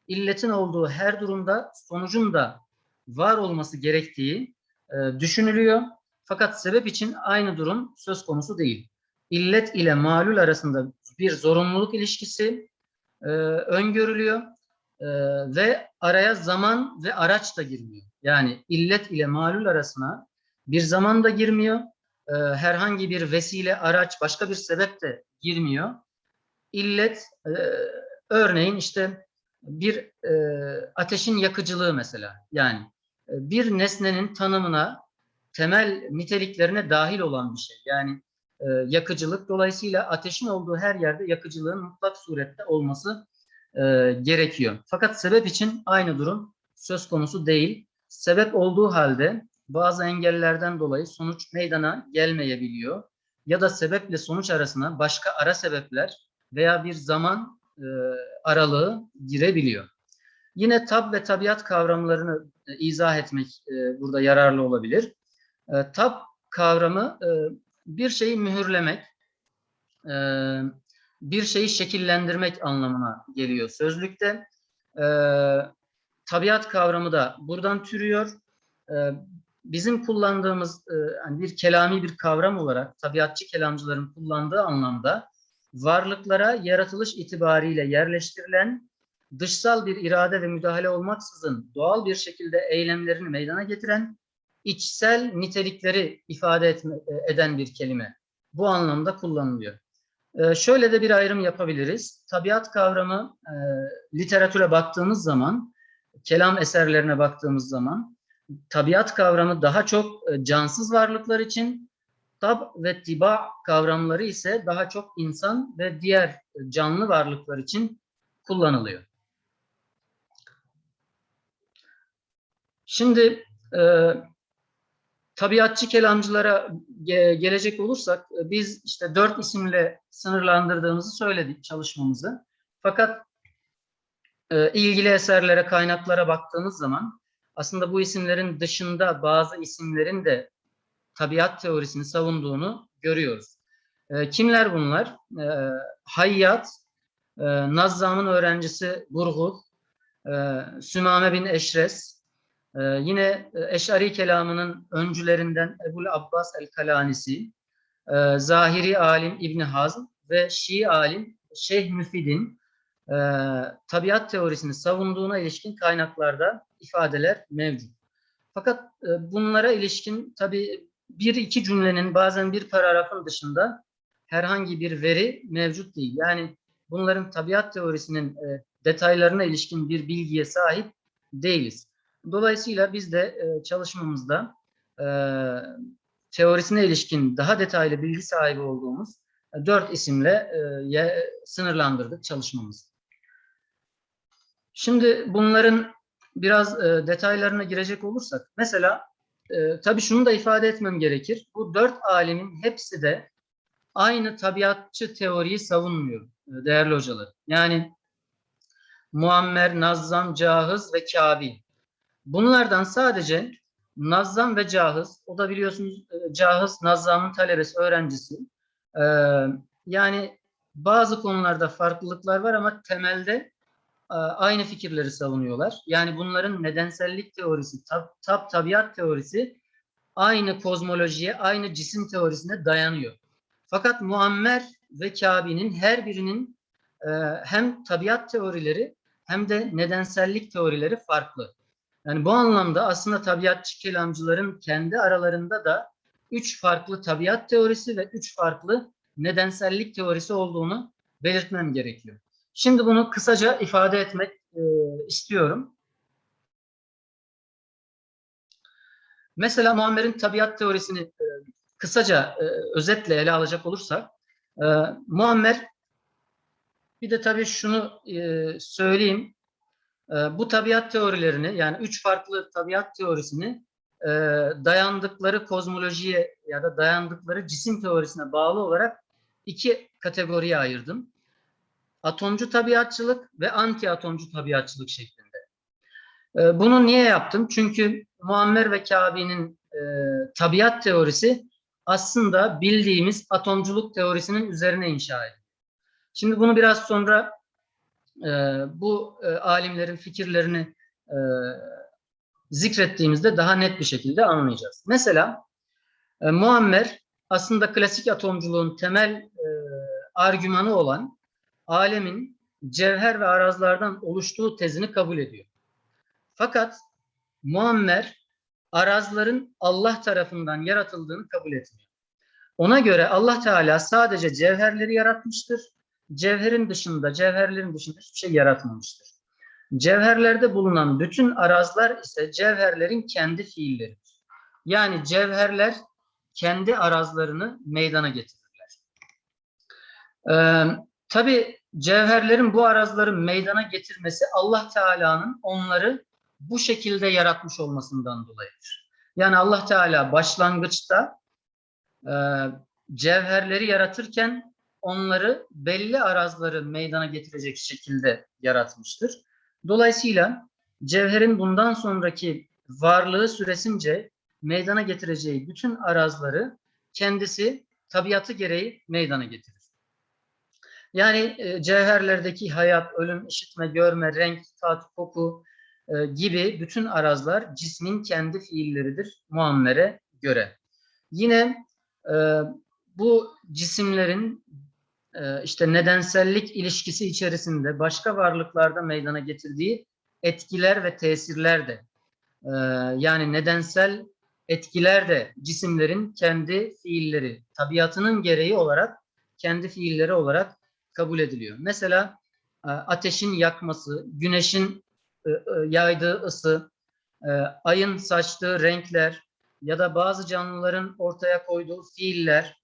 İlletin olduğu her durumda sonucun da var olması gerektiği e, düşünülüyor. Fakat sebep için aynı durum söz konusu değil illet ile malul arasında bir zorunluluk ilişkisi e, öngörülüyor E, ve araya zaman ve araç da girmiyor. Yani illet ile malul arasına bir zaman da girmiyor, e, herhangi bir vesile, araç, başka bir sebep de girmiyor. İllet, e, örneğin işte bir e, ateşin yakıcılığı mesela, yani e, bir nesnenin tanımına, temel niteliklerine dahil olan bir şey. Yani e, yakıcılık. Dolayısıyla ateşin olduğu her yerde yakıcılığın mutlak surette olması e, gerekiyor. Fakat sebep için aynı durum söz konusu değil. Sebep olduğu halde bazı engellerden dolayı sonuç meydana gelmeyebiliyor. Ya da sebeple sonuç arasına başka ara sebepler veya bir zaman e, aralığı girebiliyor. Yine tab ve tabiat kavramlarını e, izah etmek e, burada yararlı olabilir. E, tab kavramı e, bir şeyi mühürlemek, e, bir şeyi şekillendirmek anlamına geliyor sözlükte. E, tabiat kavramı da buradan türüyor. E, bizim kullandığımız e, hani bir kelami bir kavram olarak tabiatçı kelamcıların kullandığı anlamda varlıklara yaratılış itibariyle yerleştirilen dışsal bir irade ve müdahale olmaksızın doğal bir şekilde eylemlerini meydana getiren içsel nitelikleri ifade etme, eden bir kelime. Bu anlamda kullanılıyor. Ee, şöyle de bir ayrım yapabiliriz. Tabiat kavramı e, literatüre baktığımız zaman, kelam eserlerine baktığımız zaman tabiat kavramı daha çok e, cansız varlıklar için, tab ve tiba kavramları ise daha çok insan ve diğer canlı varlıklar için kullanılıyor. Şimdi e, tabiatçı kelamcılara ge- gelecek olursak e, biz işte dört isimle sınırlandırdığımızı söyledik çalışmamızı. Fakat e, ilgili eserlere, kaynaklara baktığımız zaman aslında bu isimlerin dışında bazı isimlerin de tabiat teorisini savunduğunu görüyoruz. E, kimler bunlar? E, Hayyat, e, Nazzam'ın öğrencisi Burgul, e, Sümame bin Eşres, e, yine Eş'ari kelamının öncülerinden Ebul Abbas el-Kalanisi, e, Zahiri alim İbn Hazm ve Şii alim Şeyh Müfid'in e, tabiat teorisini savunduğuna ilişkin kaynaklarda ifadeler mevcut. Fakat e, bunlara ilişkin tabii bir iki cümlenin bazen bir paragrafın dışında herhangi bir veri mevcut değil. Yani bunların tabiat teorisinin e, detaylarına ilişkin bir bilgiye sahip değiliz. Dolayısıyla biz de e, çalışmamızda e, teorisine ilişkin daha detaylı bilgi sahibi olduğumuz e, dört isimle e, sınırlandırdık çalışmamızı. Şimdi bunların biraz e, detaylarına girecek olursak, mesela e, tabii şunu da ifade etmem gerekir. Bu dört alimin hepsi de aynı tabiatçı teoriyi savunmuyor e, değerli hocalar. Yani Muammer, Nazzam, Cahız ve Kabil. Bunlardan sadece Nazzam ve Cahız, o da biliyorsunuz e, Cahız Nazzam'ın talebesi, öğrencisi. E, yani bazı konularda farklılıklar var ama temelde aynı fikirleri savunuyorlar. Yani bunların nedensellik teorisi, tab, tab tabiat teorisi aynı kozmolojiye, aynı cisim teorisine dayanıyor. Fakat Muammer ve Kabe'nin her birinin e, hem tabiat teorileri hem de nedensellik teorileri farklı. Yani bu anlamda aslında tabiatçı kelamcıların kendi aralarında da üç farklı tabiat teorisi ve üç farklı nedensellik teorisi olduğunu belirtmem gerekiyor. Şimdi bunu kısaca ifade etmek e, istiyorum. Mesela Muammer'in tabiat teorisini e, kısaca e, özetle ele alacak olursak, e, Muammer bir de tabii şunu e, söyleyeyim. E, bu tabiat teorilerini yani üç farklı tabiat teorisini e, dayandıkları kozmolojiye ya da dayandıkları cisim teorisine bağlı olarak iki kategoriye ayırdım. Atomcu tabiatçılık ve anti atomcu tabiatçılık şeklinde. E, bunu niye yaptım? Çünkü Muammer ve Kabe'nin e, tabiat teorisi aslında bildiğimiz atomculuk teorisinin üzerine inşa edildi. Şimdi bunu biraz sonra e, bu e, alimlerin fikirlerini e, zikrettiğimizde daha net bir şekilde anlayacağız. Mesela e, Muammer aslında klasik atomculuğun temel e, argümanı olan alemin cevher ve arazlardan oluştuğu tezini kabul ediyor. Fakat Muammer arazların Allah tarafından yaratıldığını kabul etmiyor. Ona göre Allah Teala sadece cevherleri yaratmıştır. Cevherin dışında, cevherlerin dışında hiçbir şey yaratmamıştır. Cevherlerde bulunan bütün arazlar ise cevherlerin kendi fiilleridir. Yani cevherler kendi arazlarını meydana getirirler. Ee, Tabi cevherlerin bu arazları meydana getirmesi Allah Teala'nın onları bu şekilde yaratmış olmasından dolayıdır. Yani Allah Teala başlangıçta e, cevherleri yaratırken onları belli arazları meydana getirecek şekilde yaratmıştır. Dolayısıyla cevherin bundan sonraki varlığı süresince meydana getireceği bütün arazları kendisi tabiatı gereği meydana getirir. Yani e, cevherlerdeki hayat, ölüm, işitme, görme, renk, tat, koku e, gibi bütün arazlar cismin kendi fiilleridir muammere göre. Yine e, bu cisimlerin e, işte nedensellik ilişkisi içerisinde başka varlıklarda meydana getirdiği etkiler ve tesirler de e, yani nedensel etkiler de cisimlerin kendi fiilleri, tabiatının gereği olarak kendi fiilleri olarak kabul ediliyor. Mesela e, ateşin yakması, güneşin e, e, yaydığı ısı, ayın saçtığı renkler ya da bazı canlıların ortaya koyduğu fiiller,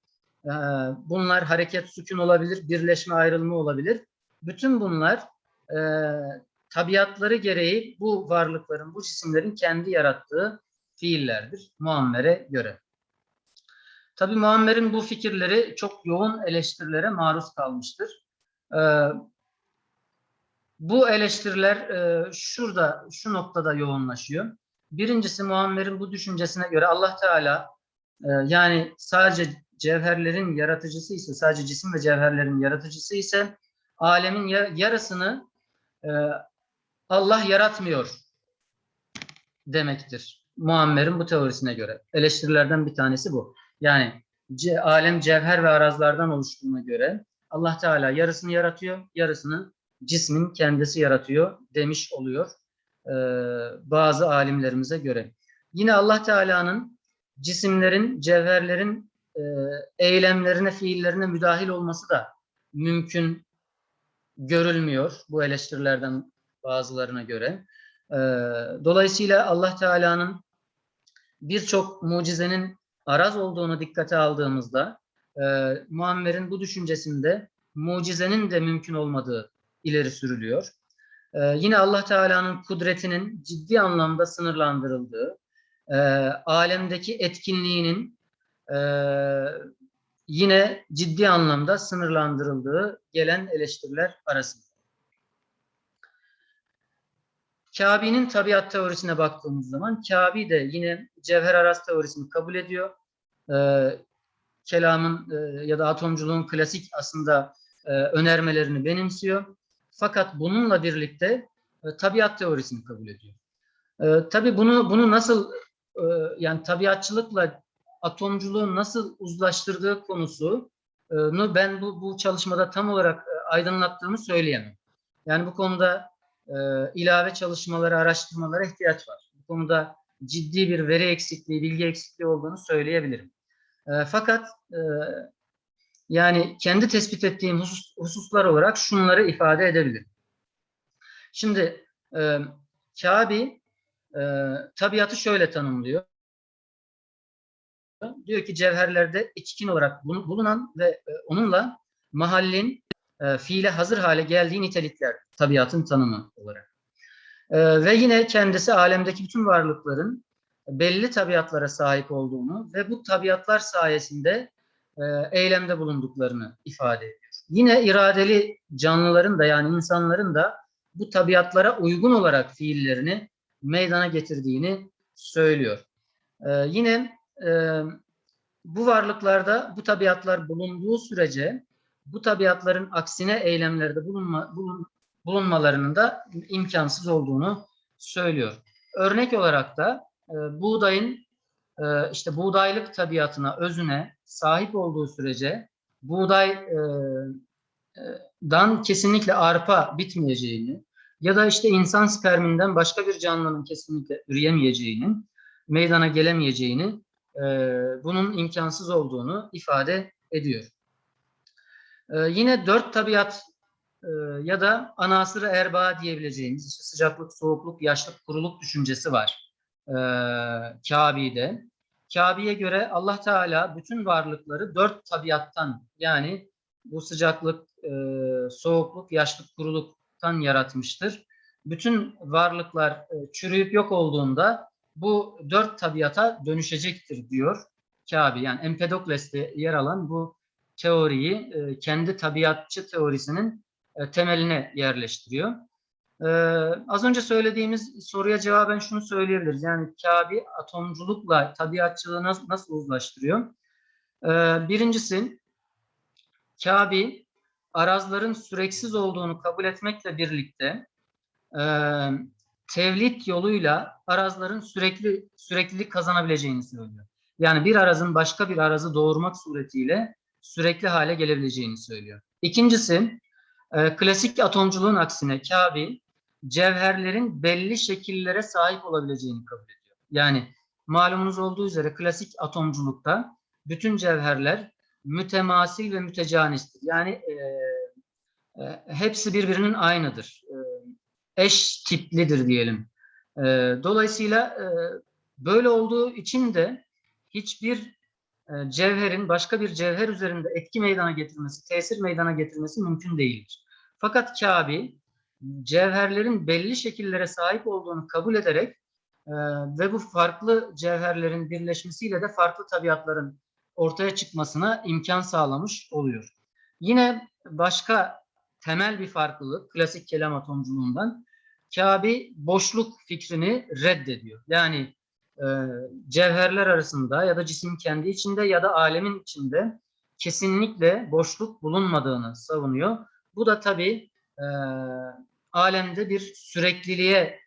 bunlar hareket sükun olabilir, birleşme ayrılma olabilir. Bütün bunlar tabiatları gereği bu varlıkların, bu cisimlerin kendi yarattığı fiillerdir Muammer'e göre. Tabi Muammer'in bu fikirleri çok yoğun eleştirilere maruz kalmıştır. Ee, bu eleştiriler e, şurada, şu noktada yoğunlaşıyor. Birincisi Muammer'in bu düşüncesine göre Allah Teala e, yani sadece cevherlerin yaratıcısı ise, sadece cisim ve cevherlerin yaratıcısı ise alemin ya- yarısını e, Allah yaratmıyor demektir. Muammer'in bu teorisine göre. Eleştirilerden bir tanesi bu. Yani ce- alem cevher ve arazlardan oluştuğuna göre Allah Teala yarısını yaratıyor, yarısını cismin kendisi yaratıyor demiş oluyor e, bazı alimlerimize göre. Yine Allah Teala'nın cisimlerin, cevherlerin e, eylemlerine, fiillerine müdahil olması da mümkün görülmüyor bu eleştirilerden bazılarına göre. E, dolayısıyla Allah Teala'nın birçok mucizenin araz olduğunu dikkate aldığımızda e, Muammer'in bu düşüncesinde mucizenin de mümkün olmadığı ileri sürülüyor. E, yine Allah Teala'nın kudretinin ciddi anlamda sınırlandırıldığı, e, alemdeki etkinliğinin e, yine ciddi anlamda sınırlandırıldığı gelen eleştiriler arasında. Kabe'nin tabiat teorisine baktığımız zaman Kabe de yine cevher araz teorisini kabul ediyor. Ee, kelamın e, ya da atomculuğun klasik aslında e, önermelerini benimsiyor. Fakat bununla birlikte e, tabiat teorisini kabul ediyor. E, tabii bunu bunu nasıl e, yani tabiatçılıkla atomculuğu nasıl uzlaştırdığı konusunu ben bu bu çalışmada tam olarak e, aydınlattığımı söyleyemem. Yani bu konuda e, ilave çalışmalara, araştırmalara ihtiyaç var. Bu konuda ciddi bir veri eksikliği, bilgi eksikliği olduğunu söyleyebilirim. E, fakat e, yani kendi tespit ettiğim husus, hususlar olarak şunları ifade edebilirim. Şimdi e, Kabe e, tabiatı şöyle tanımlıyor. Diyor ki cevherlerde içkin olarak bulu- bulunan ve e, onunla mahallin e, fiile hazır hale geldiği nitelikler tabiatın tanımı olarak. E, ve yine kendisi alemdeki bütün varlıkların belli tabiatlara sahip olduğunu ve bu tabiatlar sayesinde e, eylemde bulunduklarını ifade ediyor. Yine iradeli canlıların da yani insanların da bu tabiatlara uygun olarak fiillerini meydana getirdiğini söylüyor. Yine bu varlıklarda bu tabiatlar bulunduğu sürece bu tabiatların aksine eylemlerde bulunma, bulun, bulunmalarının da imkansız olduğunu söylüyor. Örnek olarak da e, buğdayın e, işte buğdaylık tabiatına, özüne sahip olduğu sürece buğday e, e, dan kesinlikle arpa bitmeyeceğini ya da işte insan sperminden başka bir canlının kesinlikle üreyemeyeceğinin, meydana gelemeyeceğini, e, bunun imkansız olduğunu ifade ediyor. E, yine dört tabiat e, ya da anasırı erbaa diyebileceğimiz işte sıcaklık, soğukluk, yaşlık, kuruluk düşüncesi var e, Kabe'de. Kabe'ye göre Allah Teala bütün varlıkları dört tabiattan yani bu sıcaklık, e, soğukluk, yaşlık, kuruluktan yaratmıştır. Bütün varlıklar e, çürüyüp yok olduğunda bu dört tabiata dönüşecektir diyor Kabe. Yani Empedokles'te yer alan bu teoriyi e, kendi tabiatçı teorisinin e, temeline yerleştiriyor. Ee, az önce söylediğimiz soruya cevaben şunu söyleyebiliriz. Yani Kabe atomculukla tabiatçılığı nasıl, nasıl uzlaştırıyor? Ee, birincisi Kabe arazların süreksiz olduğunu kabul etmekle birlikte e, tevlit yoluyla arazların sürekli süreklilik kazanabileceğini söylüyor. Yani bir arazın başka bir arazı doğurmak suretiyle sürekli hale gelebileceğini söylüyor. İkincisi e, klasik atomculuğun aksine Kabe cevherlerin belli şekillere sahip olabileceğini kabul ediyor. Yani malumunuz olduğu üzere klasik atomculukta bütün cevherler mütemasil ve mütecanistir. Yani e, e, hepsi birbirinin aynıdır. E, eş tiplidir diyelim. E, dolayısıyla e, böyle olduğu için de hiçbir cevherin başka bir cevher üzerinde etki meydana getirmesi, tesir meydana getirmesi mümkün değildir. Fakat Kabe cevherlerin belli şekillere sahip olduğunu kabul ederek e, ve bu farklı cevherlerin birleşmesiyle de farklı tabiatların ortaya çıkmasına imkan sağlamış oluyor. Yine başka temel bir farklılık klasik kelam atomculuğundan Kabe boşluk fikrini reddediyor. Yani e, cevherler arasında ya da cismin kendi içinde ya da alemin içinde kesinlikle boşluk bulunmadığını savunuyor. Bu da tabii e, alemde bir sürekliliğe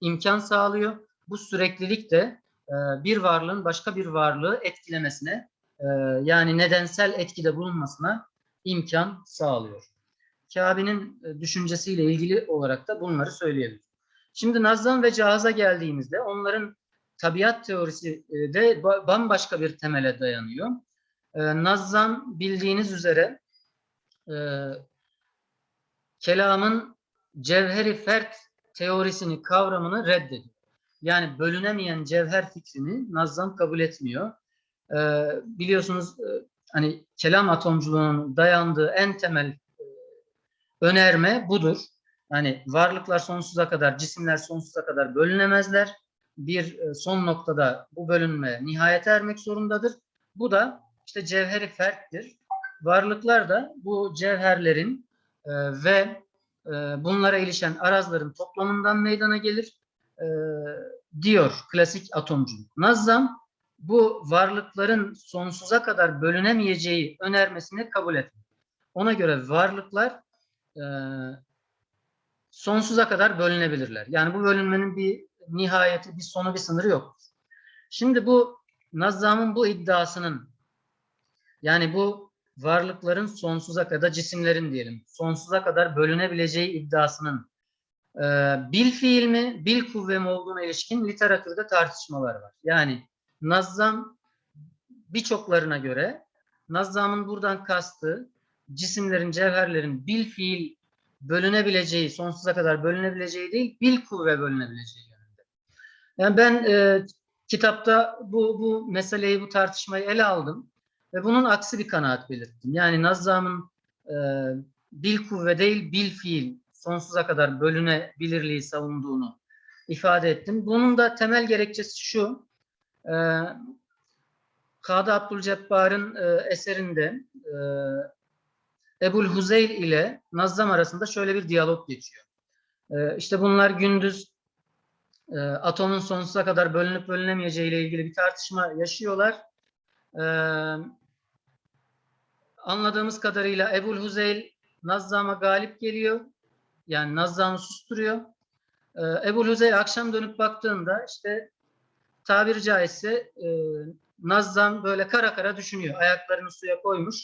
imkan sağlıyor. Bu süreklilik de e, bir varlığın başka bir varlığı etkilemesine e, yani nedensel etkide bulunmasına imkan sağlıyor. Kabe'nin düşüncesiyle ilgili olarak da bunları söyleyelim. Şimdi Nazım ve Cihaz'a geldiğimizde onların tabiat teorisi e, de ba- bambaşka bir temele dayanıyor. E, Nazım bildiğiniz üzere e, kelamın cevheri fert teorisini, kavramını reddediyor. Yani bölünemeyen cevher fikrini Nazım kabul etmiyor. Biliyorsunuz hani kelam atomculuğunun dayandığı en temel önerme budur. Yani varlıklar sonsuza kadar, cisimler sonsuza kadar bölünemezler. Bir e, son noktada bu bölünme nihayete ermek zorundadır. Bu da işte cevheri ferttir. Varlıklar da bu cevherlerin e, ve e, bunlara ilişen arazların toplamından meydana gelir diyor klasik atomculuk. Nazzam bu varlıkların sonsuza kadar bölünemeyeceği önermesini kabul etmiyor. Ona göre varlıklar sonsuza kadar bölünebilirler. Yani bu bölünmenin bir nihayeti, bir sonu, bir sınırı yok. Şimdi bu Nazzam'ın bu iddiasının yani bu varlıkların sonsuza kadar cisimlerin diyelim sonsuza kadar bölünebileceği iddiasının e, bil fiil mi, bil kuvve mi olduğuna ilişkin literatürde tartışmalar var. Yani Nazzam birçoklarına göre Nazzam'ın buradan kastığı cisimlerin, cevherlerin bil fiil bölünebileceği, sonsuza kadar bölünebileceği değil, bil kuvve bölünebileceği. Yani ben e, kitapta bu, bu meseleyi, bu tartışmayı ele aldım ve bunun aksi bir kanaat belirttim. Yani Nazzam'ın e, bil kuvve değil, bil fiil sonsuza kadar bölünebilirliği savunduğunu ifade ettim. Bunun da temel gerekçesi şu, e, Kadı Abdülcebbar'ın e, eserinde e, Ebul Huzeyl ile Nazzam arasında şöyle bir diyalog geçiyor. E, işte bunlar gündüz e, atomun sonsuza kadar bölünüp bölünemeyeceği ile ilgili bir tartışma yaşıyorlar. E, anladığımız kadarıyla Ebul Huzeyl Nazzam'a galip geliyor. Yani Nazzam'ı susturuyor. E, Ebul Huzeyl akşam dönüp baktığında işte tabiri caizse e, Nazzam böyle kara kara düşünüyor. Ayaklarını suya koymuş.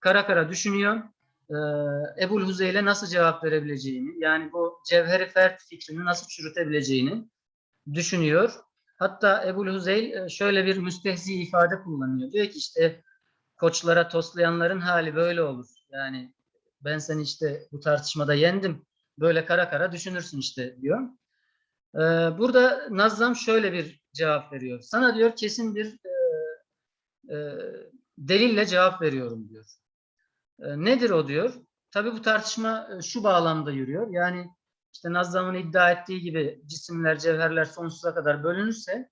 Kara kara düşünüyor. Ee, Ebul Huzeyl'e nasıl cevap verebileceğini, yani bu cevheri fert fikrini nasıl çürütebileceğini düşünüyor. Hatta Ebul Huzeyl e, şöyle bir müstehzi ifade kullanıyor. Diyor ki işte koçlara toslayanların hali böyle olur. Yani ben seni işte bu tartışmada yendim. Böyle kara kara düşünürsün işte diyor. Ee, burada Nazzam şöyle bir cevap veriyor. Sana diyor kesin bir e, e, delille cevap veriyorum diyor. E, nedir o diyor? Tabii bu tartışma e, şu bağlamda yürüyor. Yani işte Nazzam'ın iddia ettiği gibi cisimler, cevherler sonsuza kadar bölünürse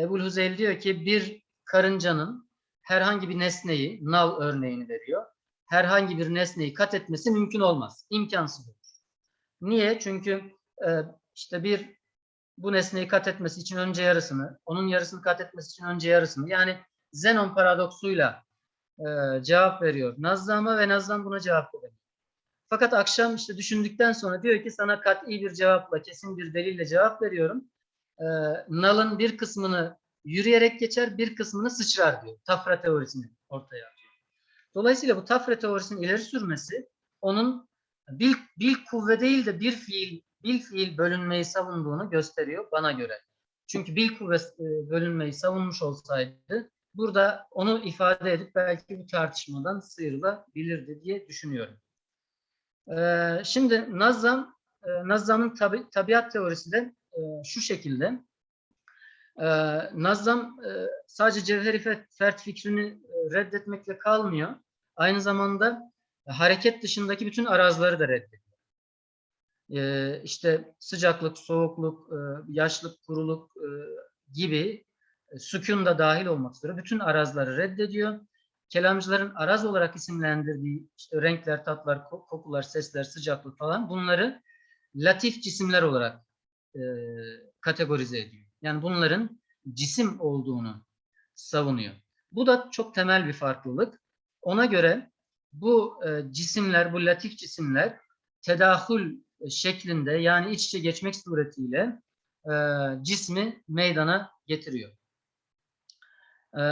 Ebul Huzeyl diyor ki bir karıncanın herhangi bir nesneyi, nal örneğini veriyor. Herhangi bir nesneyi kat etmesi mümkün olmaz. İmkansız olur. Niye? Çünkü e, işte bir bu nesneyi kat etmesi için önce yarısını, onun yarısını kat etmesi için önce yarısını. Yani Zenon paradoksuyla e, cevap veriyor Nazzam'a ve Nazzam buna cevap veriyor. Fakat akşam işte düşündükten sonra diyor ki sana kat'i bir cevapla, kesin bir delille cevap veriyorum. E, Nal'ın bir kısmını yürüyerek geçer, bir kısmını sıçrar diyor. Tafra teorisini ortaya atıyor. Dolayısıyla bu tafra teorisinin ileri sürmesi onun bil, bil kuvve değil de bir fiil bil fiil bölünmeyi savunduğunu gösteriyor bana göre. Çünkü bil kuvve e, bölünmeyi savunmuş olsaydı burada onu ifade edip belki bu tartışmadan sıyrılabilirdi diye düşünüyorum. Ee, şimdi Nazzam, e, Nazzam'ın tabi, tabiat teorisi de e, şu şekilde. Ee, Nazzam e, sadece cevheri fe- fert fikrini e, reddetmekle kalmıyor. Aynı zamanda hareket dışındaki bütün arazları da reddediyor. Ee, işte sıcaklık, soğukluk, e, yaşlık, kuruluk e, gibi e, sükun da dahil olmak üzere bütün arazları reddediyor. Kelamcıların araz olarak isimlendirdiği işte renkler, tatlar, ko- kokular, sesler, sıcaklık falan bunları latif cisimler olarak e, kategorize ediyor. Yani bunların cisim olduğunu savunuyor. Bu da çok temel bir farklılık. Ona göre bu e, cisimler, bu latif cisimler tedahül şeklinde yani iç içe geçmek suretiyle e, cismi meydana getiriyor. E,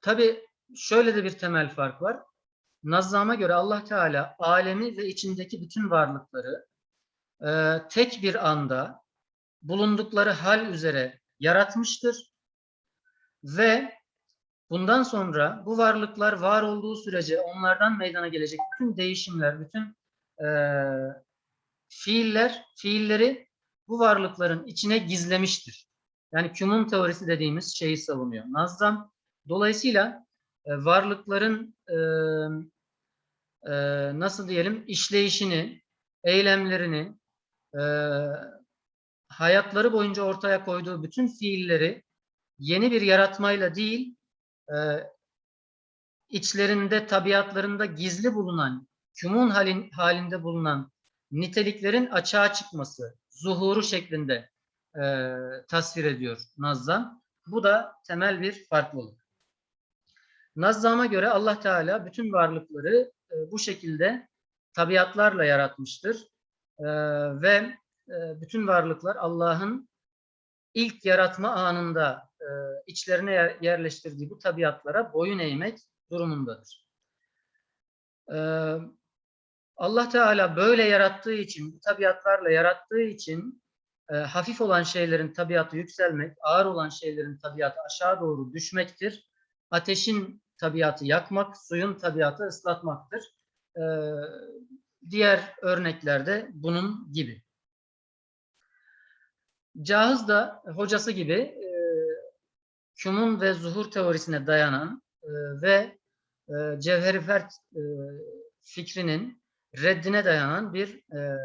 Tabi şöyle de bir temel fark var. Nazzam'a göre Allah Teala alemi ve içindeki bütün varlıkları e, tek bir anda bulundukları hal üzere yaratmıştır ve bundan sonra bu varlıklar var olduğu sürece onlardan meydana gelecek bütün değişimler, bütün e, fiiller, fiilleri bu varlıkların içine gizlemiştir. Yani kümün teorisi dediğimiz şeyi savunuyor. Nazım dolayısıyla e, varlıkların e, e, nasıl diyelim işleyişini, eylemlerini, hayatları boyunca ortaya koyduğu bütün fiilleri yeni bir yaratmayla değil, içlerinde, tabiatlarında gizli bulunan, halin, halinde bulunan niteliklerin açığa çıkması, zuhuru şeklinde e, tasvir ediyor Nazzam. Bu da temel bir farklılık. Nazzam'a göre Allah Teala bütün varlıkları e, bu şekilde tabiatlarla yaratmıştır. E, ve e, bütün varlıklar Allah'ın ilk yaratma anında e, içlerine yer, yerleştirdiği bu tabiatlara boyun eğmek durumundadır. E, Allah Teala böyle yarattığı için, bu tabiatlarla yarattığı için e, hafif olan şeylerin tabiatı yükselmek, ağır olan şeylerin tabiatı aşağı doğru düşmektir. Ateşin tabiatı yakmak, suyun tabiatı ıslatmaktır. E, diğer örneklerde bunun gibi. Cahız da hocası gibi e, Küm'ün ve zuhur teorisine dayanan e, ve e, Cevher-i Fert e, fikrinin reddine dayanan bir e,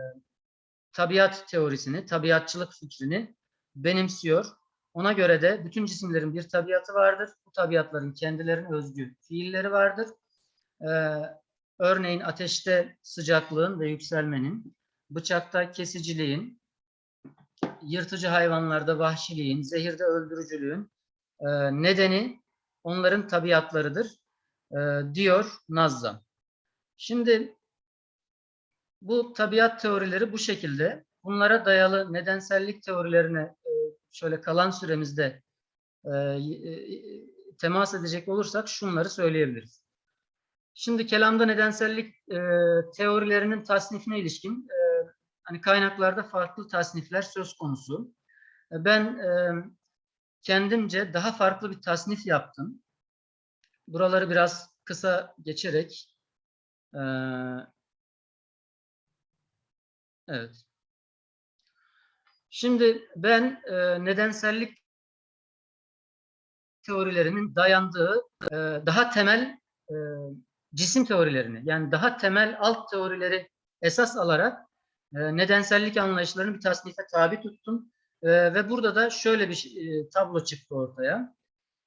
tabiat teorisini, tabiatçılık fikrini benimsiyor. Ona göre de bütün cisimlerin bir tabiatı vardır. Bu tabiatların kendilerine özgü fiilleri vardır. Ee, örneğin ateşte sıcaklığın ve yükselmenin, bıçakta kesiciliğin, yırtıcı hayvanlarda vahşiliğin, zehirde öldürücülüğün e, nedeni onların tabiatlarıdır e, diyor Nazzam. Şimdi bu tabiat teorileri bu şekilde. Bunlara dayalı nedensellik teorilerine e, şöyle kalan süremizde e, e, temas edecek olursak şunları söyleyebiliriz. Şimdi kelamda nedensellik e, teorilerinin tasnifine ilişkin e, hani kaynaklarda farklı tasnifler söz konusu. E, ben e, kendimce daha farklı bir tasnif yaptım. Buraları biraz kısa geçerek e, evet. Şimdi ben e, nedensellik teorilerinin dayandığı e, daha temel e, cisim teorilerini yani daha temel alt teorileri esas alarak e, nedensellik anlayışlarını bir tasnife tabi tuttum. E, ve burada da şöyle bir e, tablo çıktı ortaya.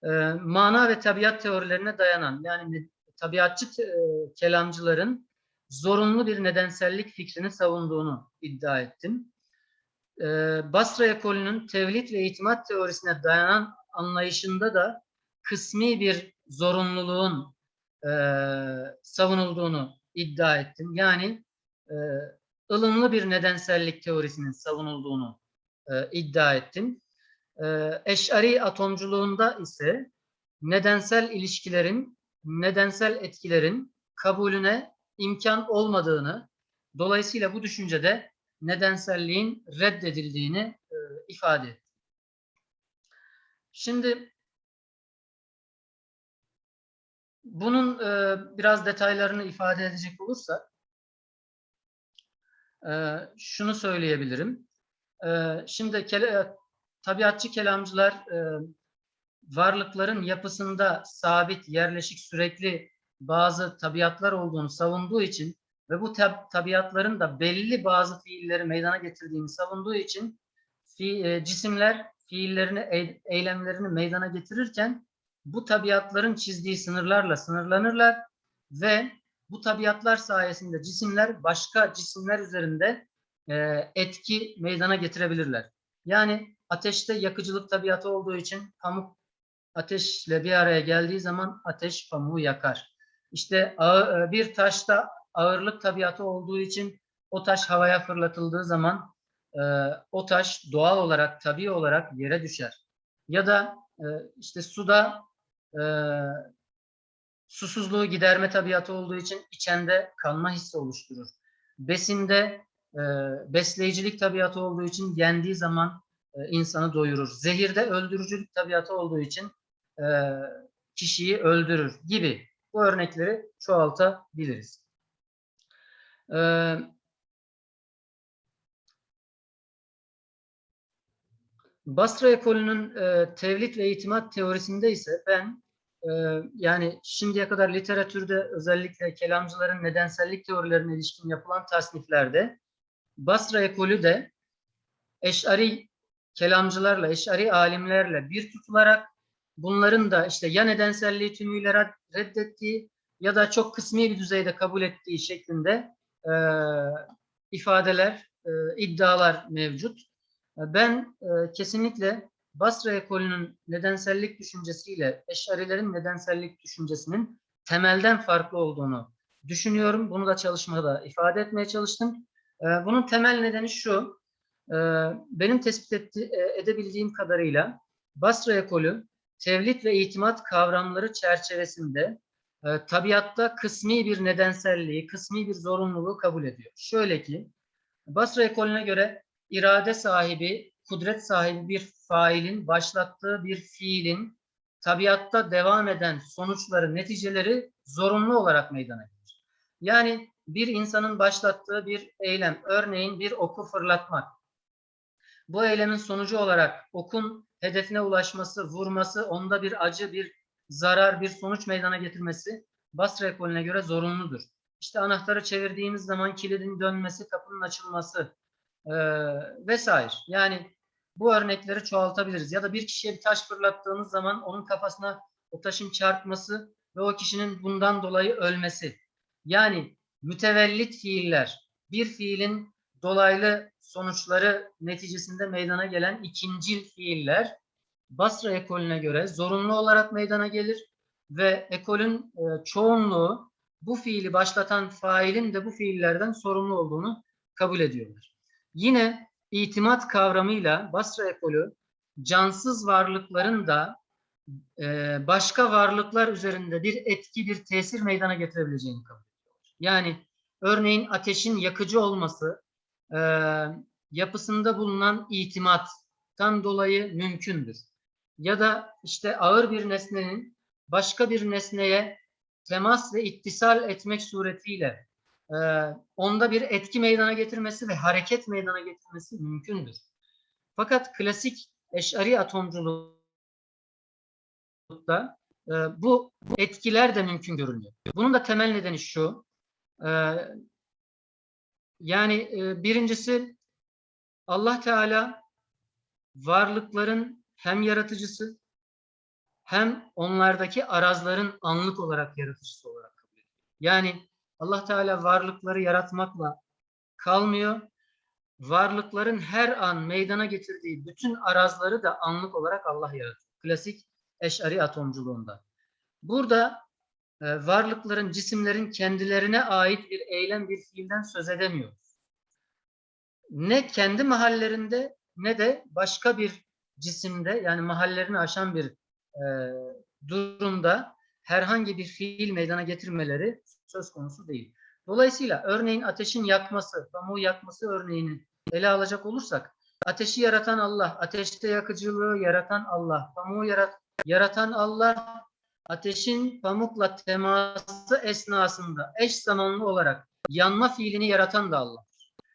E, mana ve tabiat teorilerine dayanan yani tabiatçı e, kelamcıların zorunlu bir nedensellik fikrini savunduğunu iddia ettim. E, Basra ekolünün tevhid ve itimat teorisine dayanan anlayışında da kısmi bir zorunluluğun e, savunulduğunu iddia ettim. Yani e, ılımlı bir nedensellik teorisinin savunulduğunu e, iddia ettim. E, Eş'ari atomculuğunda ise nedensel ilişkilerin, nedensel etkilerin kabulüne imkan olmadığını, dolayısıyla bu düşüncede nedenselliğin reddedildiğini e, ifade etti. Şimdi bunun e, biraz detaylarını ifade edecek olursak e, şunu söyleyebilirim. E, şimdi kele, tabiatçı kelamcılar e, varlıkların yapısında sabit, yerleşik, sürekli bazı tabiatlar olduğunu savunduğu için ve bu tab tabiatların da belli bazı fiilleri meydana getirdiğini savunduğu için fi, e, cisimler fiillerini, eylemlerini meydana getirirken bu tabiatların çizdiği sınırlarla sınırlanırlar ve bu tabiatlar sayesinde cisimler başka cisimler üzerinde e, etki meydana getirebilirler. Yani ateşte yakıcılık tabiatı olduğu için pamuk ateşle bir araya geldiği zaman ateş pamuğu yakar. İşte e, bir taşta ağırlık tabiatı olduğu için o taş havaya fırlatıldığı zaman e, o taş doğal olarak, tabii olarak yere düşer. Ya da e, işte suda e, susuzluğu giderme tabiatı olduğu için içende kanma hissi oluşturur. Besinde e, besleyicilik tabiatı olduğu için yendiği zaman e, insanı doyurur. Zehirde öldürücülük tabiatı olduğu için e, kişiyi öldürür gibi bu örnekleri çoğaltabiliriz. Ee, Basra ekolünün e, tevlit ve itimat teorisinde ise ben e, yani şimdiye kadar literatürde özellikle kelamcıların nedensellik teorilerine ilişkin yapılan tasniflerde Basra ekolü de Eş'ari kelamcılarla, Eş'ari alimlerle bir tutularak bunların da işte ya nedenselliği tümüyle red- reddettiği ya da çok kısmi bir düzeyde kabul ettiği şeklinde e, ifadeler, e, iddialar mevcut. Ben e, kesinlikle Basra ekolünün nedensellik düşüncesiyle Eş'arilerin nedensellik düşüncesinin temelden farklı olduğunu düşünüyorum. Bunu da çalışmada ifade etmeye çalıştım. E, Bunun temel nedeni şu, e, benim tespit etti, e, edebildiğim kadarıyla Basra ekolü tevlit ve itimat kavramları çerçevesinde e, tabiatta kısmi bir nedenselliği, kısmi bir zorunluluğu kabul ediyor. Şöyle ki, Basra ekolüne göre irade sahibi, kudret sahibi bir failin başlattığı bir fiilin tabiatta devam eden sonuçları, neticeleri zorunlu olarak meydana gelir. Yani bir insanın başlattığı bir eylem, örneğin bir oku fırlatmak. Bu eylemin sonucu olarak okun hedefine ulaşması, vurması, onda bir acı, bir zarar, bir sonuç meydana getirmesi Basra ekolüne göre zorunludur. İşte anahtarı çevirdiğimiz zaman kilidin dönmesi, kapının açılması e, vesaire. Yani bu örnekleri çoğaltabiliriz. Ya da bir kişiye bir taş fırlattığınız zaman onun kafasına o taşın çarpması ve o kişinin bundan dolayı ölmesi. Yani mütevellit fiiller, bir fiilin dolaylı sonuçları neticesinde meydana gelen ikincil fiiller Basra ekolüne göre zorunlu olarak meydana gelir ve ekolün e, çoğunluğu bu fiili başlatan failin de bu fiillerden sorumlu olduğunu kabul ediyorlar. Yine itimat kavramıyla Basra ekolü cansız varlıkların da e, başka varlıklar üzerinde bir etki, bir tesir meydana getirebileceğini kabul ediyorlar. Yani örneğin ateşin yakıcı olması e, yapısında bulunan itimattan dolayı mümkündür. Ya da işte ağır bir nesnenin başka bir nesneye temas ve ittisal etmek suretiyle e, onda bir etki meydana getirmesi ve hareket meydana getirmesi mümkündür. Fakat klasik eşari atomculukta e, bu etkiler de mümkün görünüyor. Bunun da temel nedeni şu. e, yani e, birincisi Allah Teala varlıkların hem yaratıcısı hem onlardaki arazların anlık olarak yaratıcısı olarak kabul ediyor. Yani Allah Teala varlıkları yaratmakla kalmıyor. Varlıkların her an meydana getirdiği bütün arazları da anlık olarak Allah yaratıyor. Klasik eşari atomculuğunda. Burada e, varlıkların, cisimlerin kendilerine ait bir eylem, bir fiilden söz edemiyoruz. Ne kendi mahallerinde ne de başka bir cisimde yani mahallerini aşan bir e, durumda herhangi bir fiil meydana getirmeleri söz konusu değil. Dolayısıyla örneğin ateşin yakması, pamuğu yakması örneğini ele alacak olursak ateşi yaratan Allah, ateşte yakıcılığı yaratan Allah, pamuğu yarat, yaratan Allah, ateşin pamukla teması esnasında eş zamanlı olarak yanma fiilini yaratan da Allah.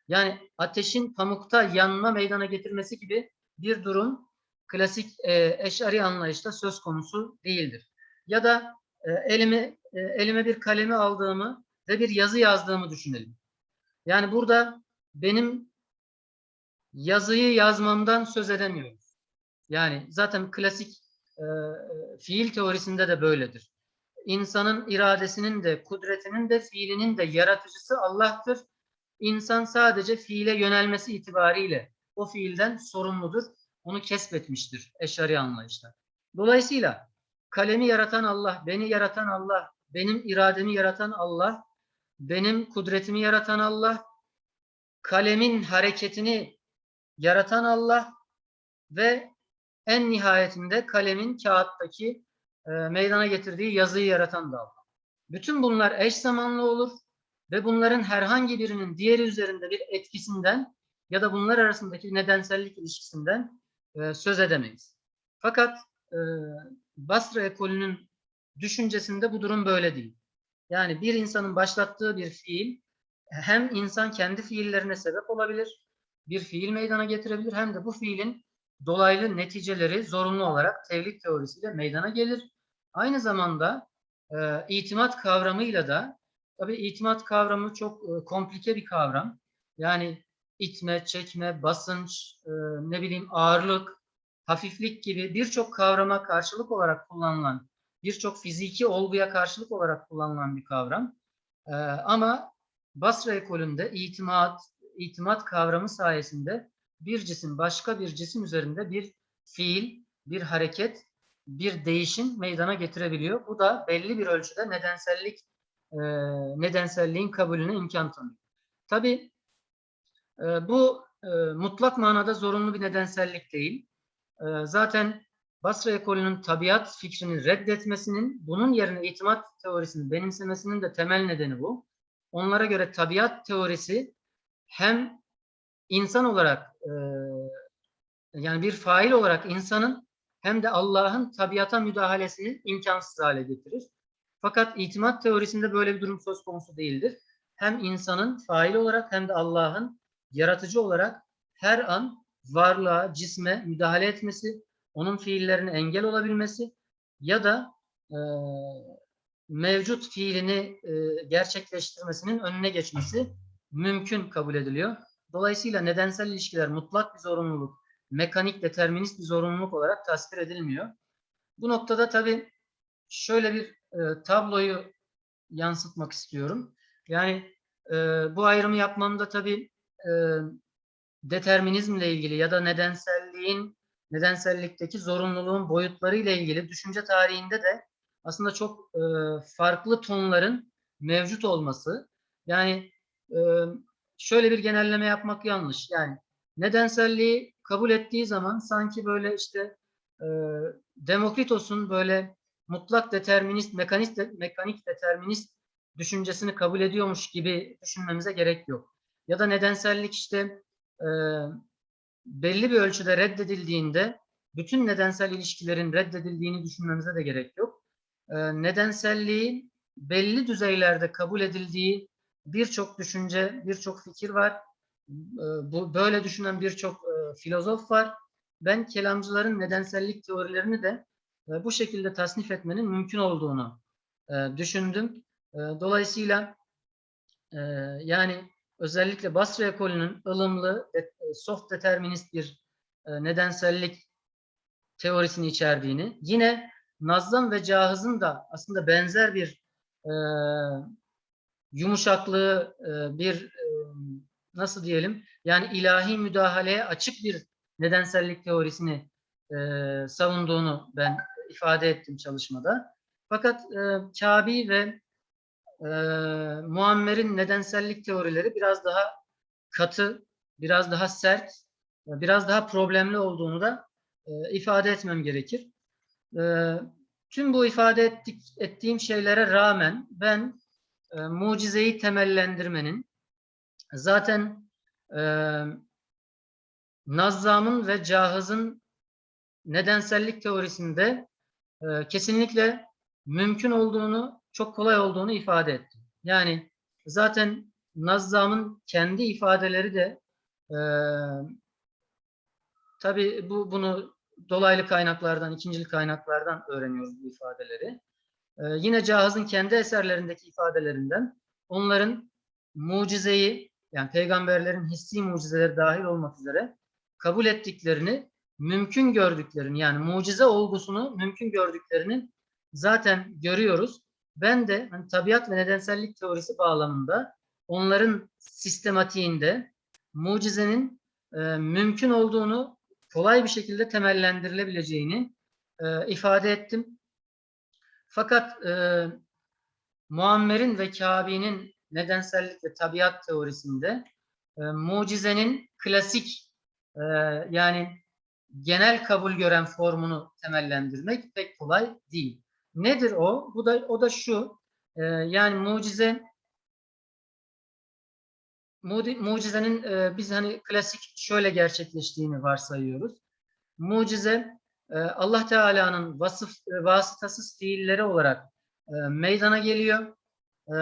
Yani ateşin pamukta yanma meydana getirmesi gibi bir durum klasik e, eşari anlayışta söz konusu değildir. Ya da e, elime e, elime bir kalemi aldığımı ve bir yazı yazdığımı düşünelim. Yani burada benim yazıyı yazmamdan söz edemiyoruz. Yani zaten klasik e, fiil teorisinde de böyledir. İnsanın iradesinin de, kudretinin de, fiilinin de yaratıcısı Allah'tır. İnsan sadece fiile yönelmesi itibariyle o fiilden sorumludur. Onu kesbetmiştir eşari anlayışta. Dolayısıyla kalemi yaratan Allah, beni yaratan Allah, benim irademi yaratan Allah, benim kudretimi yaratan Allah, kalemin hareketini yaratan Allah ve en nihayetinde kalemin kağıttaki e, meydana getirdiği yazıyı yaratan da Allah. Bütün bunlar eş zamanlı olur ve bunların herhangi birinin diğeri üzerinde bir etkisinden ya da bunlar arasındaki nedensellik ilişkisinden e, söz edemeyiz. Fakat e, Basra ekolünün düşüncesinde bu durum böyle değil. Yani bir insanın başlattığı bir fiil hem insan kendi fiillerine sebep olabilir, bir fiil meydana getirebilir hem de bu fiilin dolaylı neticeleri zorunlu olarak tevhid teorisiyle meydana gelir. Aynı zamanda e, itimat kavramıyla da tabii itimat kavramı çok e, komplike bir kavram. Yani itme, çekme, basınç, e, ne bileyim ağırlık, hafiflik gibi birçok kavrama karşılık olarak kullanılan, birçok fiziki olguya karşılık olarak kullanılan bir kavram. E, ama Basra ekolünde itimat, itimat kavramı sayesinde bir cisim başka bir cisim üzerinde bir fiil, bir hareket, bir değişim meydana getirebiliyor. Bu da belli bir ölçüde nedensellik e, nedenselliğin kabulüne imkan tanıyor. Tabii e, bu e, mutlak manada zorunlu bir nedensellik değil. E, zaten Basra ekolünün tabiat fikrini reddetmesinin, bunun yerine itimat teorisini benimsemesinin de temel nedeni bu. Onlara göre tabiat teorisi hem insan olarak e, yani bir fail olarak insanın hem de Allah'ın tabiata müdahalesini imkansız hale getirir. Fakat itimat teorisinde böyle bir durum söz konusu değildir. Hem insanın fail olarak hem de Allah'ın yaratıcı olarak her an varlığa, cisme müdahale etmesi, onun fiillerine engel olabilmesi ya da e, mevcut fiilini e, gerçekleştirmesinin önüne geçmesi mümkün kabul ediliyor. Dolayısıyla nedensel ilişkiler mutlak bir zorunluluk, mekanik determinist bir zorunluluk olarak tasvir edilmiyor. Bu noktada tabii şöyle bir e, tabloyu yansıtmak istiyorum. Yani e, bu ayrımı yapmamda tabii e, determinizmle ilgili ya da nedenselliğin, nedensellikteki zorunluluğun boyutları ile ilgili düşünce tarihinde de aslında çok e, farklı tonların mevcut olması. Yani e, şöyle bir genelleme yapmak yanlış. Yani nedenselliği kabul ettiği zaman sanki böyle işte e, Demokritos'un böyle mutlak determinist, mekanist, mekanik determinist düşüncesini kabul ediyormuş gibi düşünmemize gerek yok. Ya da nedensellik işte e, belli bir ölçüde reddedildiğinde bütün nedensel ilişkilerin reddedildiğini düşünmemize de gerek yok. E, nedenselliğin belli düzeylerde kabul edildiği birçok düşünce, birçok fikir var. E, bu böyle düşünen birçok e, filozof var. Ben kelamcıların nedensellik teorilerini de e, bu şekilde tasnif etmenin mümkün olduğunu e, düşündüm. E, dolayısıyla e, yani özellikle Basra ekolünün ılımlı, e, soft determinist bir e, nedensellik teorisini içerdiğini, yine Nazım ve Cahız'ın da aslında benzer bir e, yumuşaklığı, e, bir e, nasıl diyelim, yani ilahi müdahaleye açık bir nedensellik teorisini e, savunduğunu ben ifade ettim çalışmada. Fakat e, Kabi ve e, Muammer'in nedensellik teorileri biraz daha katı, biraz daha sert, biraz daha problemli olduğunu da e, ifade etmem gerekir. E, tüm bu ifade ettik, ettiğim şeylere rağmen ben e, mucizeyi temellendirmenin zaten e, Nazzam'ın ve Cahız'ın nedensellik teorisinde e, kesinlikle mümkün olduğunu, çok kolay olduğunu ifade ettim. Yani zaten Nazzam'ın kendi ifadeleri de e, tabii bu bunu dolaylı kaynaklardan, ikincil kaynaklardan öğreniyoruz bu ifadeleri. E, yine Cahız'ın kendi eserlerindeki ifadelerinden onların mucizeyi yani peygamberlerin hissi mucizeleri dahil olmak üzere kabul ettiklerini, mümkün gördüklerini yani mucize olgusunu mümkün gördüklerinin zaten görüyoruz. Ben de hani, tabiat ve nedensellik teorisi bağlamında onların sistematiğinde mucizenin e, mümkün olduğunu kolay bir şekilde temellendirilebileceğini e, ifade ettim. Fakat e, Muammer'in ve Kabe'nin nedensellik ve tabiat teorisinde e, mucizenin klasik e, yani genel kabul gören formunu temellendirmek pek kolay değil. Nedir o? Bu da o da şu. e, yani mucize mucizenin e, biz hani klasik şöyle gerçekleştiğini varsayıyoruz. Mucize e, Allah Teala'nın vasıf e, vasıtasız fiilleri olarak e, meydana geliyor. E,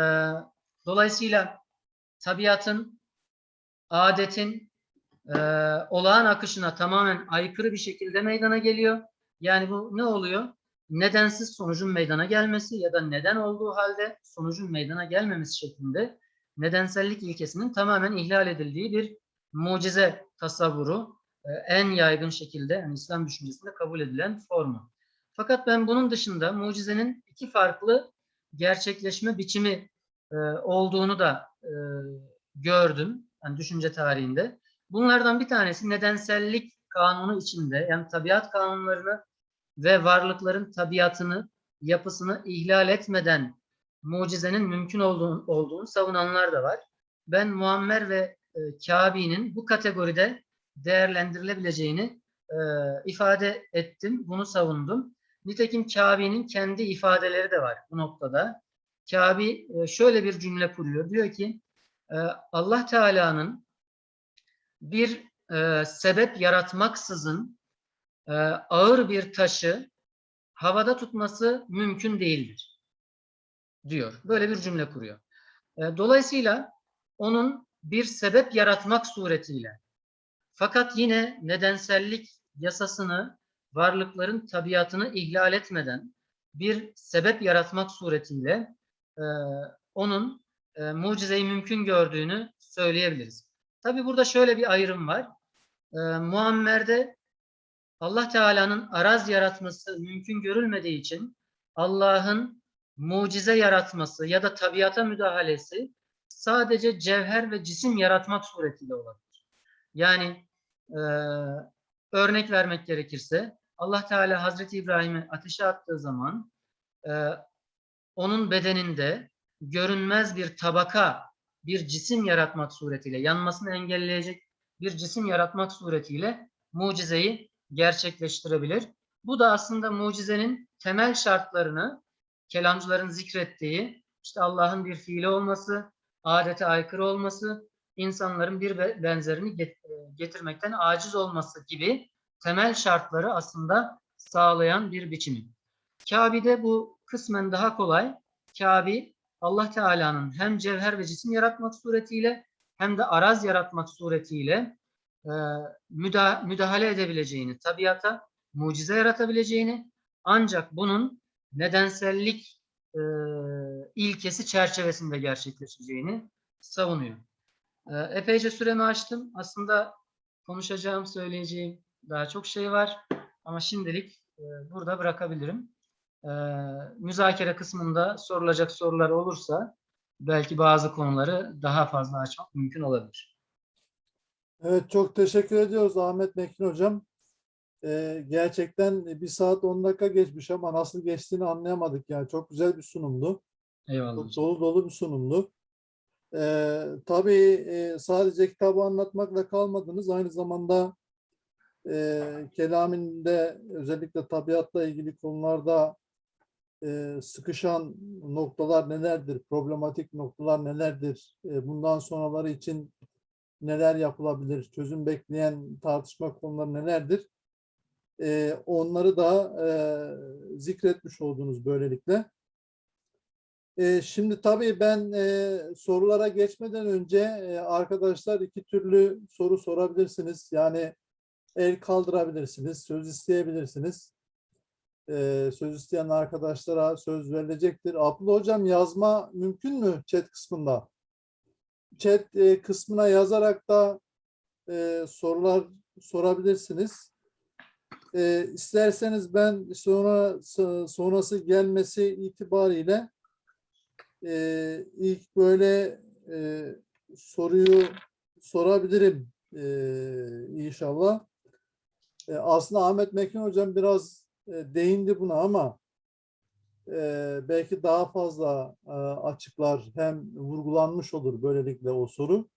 dolayısıyla tabiatın, adetin e, olağan akışına tamamen aykırı bir şekilde meydana geliyor. Yani bu ne oluyor? Nedensiz sonucun meydana gelmesi ya da neden olduğu halde sonucun meydana gelmemesi şeklinde nedensellik ilkesinin tamamen ihlal edildiği bir mucize tasavvuru e, en yaygın şekilde yani İslam düşüncesinde kabul edilen formu. Fakat ben bunun dışında mucizenin iki farklı gerçekleşme biçimi e, olduğunu da e, gördüm yani düşünce tarihinde. Bunlardan bir tanesi nedensellik kanunu içinde yani tabiat kanunlarını ve varlıkların tabiatını, yapısını ihlal etmeden mucizenin mümkün olduğunu, olduğunu savunanlar da var. Ben Muammer ve e, Kabe'nin bu kategoride değerlendirilebileceğini e, ifade ettim, bunu savundum. Nitekim Kabe'nin kendi ifadeleri de var bu noktada. Kabe e, şöyle bir cümle kuruyor. Diyor ki e, Allah Teala'nın bir e, sebep yaratmaksızın e, ağır bir taşı havada tutması mümkün değildir diyor. Böyle bir cümle kuruyor. E, Dolayısıyla onun bir sebep yaratmak suretiyle fakat yine nedensellik yasasını varlıkların tabiatını ihlal etmeden bir sebep yaratmak suretiyle e, onun e, mucizeyi mümkün gördüğünü söyleyebiliriz. Tabi burada şöyle bir ayrım var. E, Muammer'de Allah Teala'nın araz yaratması mümkün görülmediği için Allah'ın mucize yaratması ya da tabiata müdahalesi sadece cevher ve cisim yaratmak suretiyle olabilir. Yani e, örnek vermek gerekirse Allah Teala Hazreti İbrahim'i ateşe attığı zaman e, onun bedeninde görünmez bir tabaka, bir cisim yaratmak suretiyle, yanmasını engelleyecek bir cisim yaratmak suretiyle mucizeyi gerçekleştirebilir. Bu da aslında mucizenin temel şartlarını kelamcıların zikrettiği işte Allah'ın bir fiili olması, adete aykırı olması, insanların bir be- benzerini e, getirmekten aciz olması gibi temel şartları aslında sağlayan bir biçimi. Kabe'de bu kısmen daha kolay. Kabe Allah Teala'nın hem cevher ve cisim yaratmak suretiyle hem de araz yaratmak suretiyle müdahale edebileceğini, tabiata mucize yaratabileceğini ancak bunun nedensellik e, ilkesi çerçevesinde gerçekleşeceğini savunuyor. E, epeyce süremi açtım. Aslında konuşacağım, söyleyeceğim daha çok şey var. Ama şimdilik e, burada bırakabilirim. E, müzakere kısmında sorulacak sorular olursa belki bazı konuları daha fazla açmak mümkün olabilir. Evet çok teşekkür ediyoruz Ahmet Mekin Hocam. Ee, gerçekten bir saat 10 dakika geçmiş ama nasıl geçtiğini anlayamadık yani. Çok güzel bir sunumdu. Eyvallah. Çok dolu dolu bir sunumdu. Ee, tabii e, sadece kitabı anlatmakla kalmadınız. Aynı zamanda e, kelaminde özellikle tabiatla ilgili konularda e, sıkışan noktalar nelerdir? Problematik noktalar nelerdir? E, bundan sonraları için neler yapılabilir? Çözüm bekleyen tartışma konuları nelerdir? E, onları da e, zikretmiş oldunuz böylelikle. E, şimdi tabii ben e, sorulara geçmeden önce e, arkadaşlar iki türlü soru sorabilirsiniz. Yani el kaldırabilirsiniz, söz isteyebilirsiniz. E, söz isteyen arkadaşlara söz verilecektir. Abdullah Hocam yazma mümkün mü chat kısmında? Chat e, kısmına yazarak da e, sorular sorabilirsiniz. E, isterseniz ben sonra sonrası gelmesi itibariyle ilk böyle soruyu sorabilirim inşallah. Aslında Ahmet Mekin Hocam biraz değindi buna ama belki daha fazla açıklar hem vurgulanmış olur böylelikle o soru.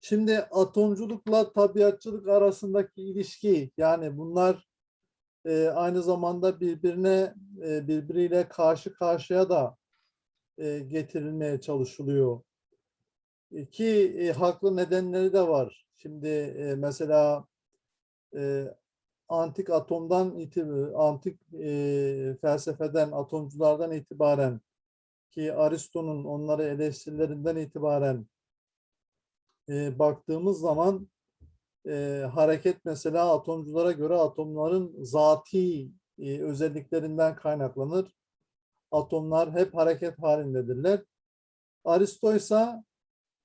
Şimdi atomculukla tabiatçılık arasındaki ilişki yani bunlar aynı zamanda birbirine e, birbiriyle karşı karşıya da getirilmeye çalışılıyor. E, Ki e, haklı nedenleri de var. Şimdi e, mesela antik atomdan antik e, felsefeden, atomculardan itibaren ki Aristo'nun onları eleştirilerinden itibaren e, baktığımız zaman e, hareket mesela atomculara göre atomların zati e, özelliklerinden kaynaklanır. Atomlar hep hareket halindedirler. Aristo ise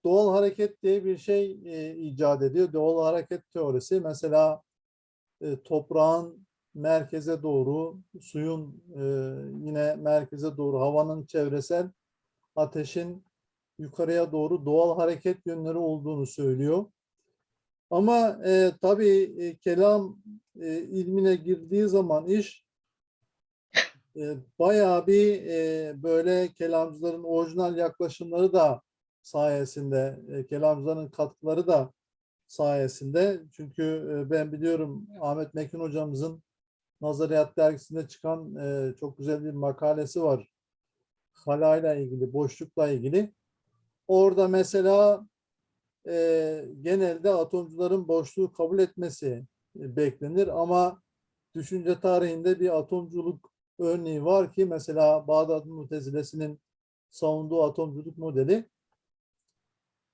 doğal hareket diye bir şey e, icat ediyor. Doğal hareket teorisi mesela e, toprağın merkeze doğru, suyun e, yine merkeze doğru, havanın çevresel, ateşin yukarıya doğru doğal hareket yönleri olduğunu söylüyor. Ama e, tabii e, kelam e, ilmine girdiği zaman iş e, bayağı bir e, böyle kelamcıların orijinal yaklaşımları da sayesinde, e, kelamcıların katkıları da sayesinde. Çünkü e, ben biliyorum Ahmet Mekin hocamızın Nazariyat dergisinde çıkan e, çok güzel bir makalesi var. Halayla ilgili, boşlukla ilgili. Orada mesela e, genelde atomcuların boşluğu kabul etmesi beklenir ama düşünce tarihinde bir atomculuk örneği var ki mesela Bağdat Mutezilesi'nin savunduğu atomculuk modeli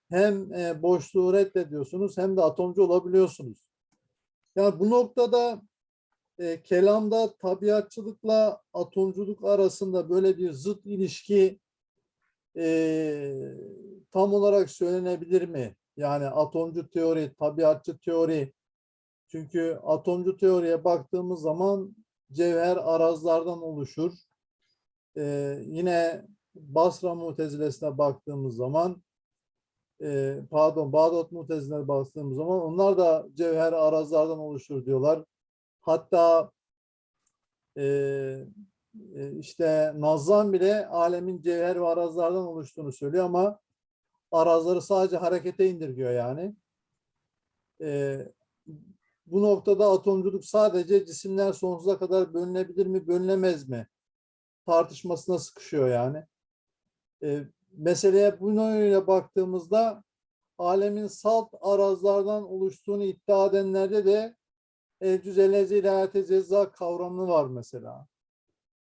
hem e, boşluğu reddediyorsunuz hem de atomcu olabiliyorsunuz. Yani bu noktada e, kelamda tabiatçılıkla atomculuk arasında böyle bir zıt ilişki e, tam olarak söylenebilir mi? Yani atomcu teori, tabiatçı teori. Çünkü atomcu teoriye baktığımız zaman cevher arazlardan oluşur. E, yine Basra Mutezilesine baktığımız zaman e, pardon Bağdat Mutezile'ne baktığımız zaman onlar da cevher arazlardan oluşur diyorlar. Hatta e, e, işte Nazan bile alemin cevher ve arazlardan oluştuğunu söylüyor ama arazları sadece harekete indirgiyor yani. E, bu noktada atomculuk sadece cisimler sonsuza kadar bölünebilir mi, bölünemez mi? Tartışmasına sıkışıyor yani. E, meseleye bu yönüyle baktığımızda alemin salt arazlardan oluştuğunu iddia edenlerde de el cüzelezi ilahiyate ceza kavramı var mesela.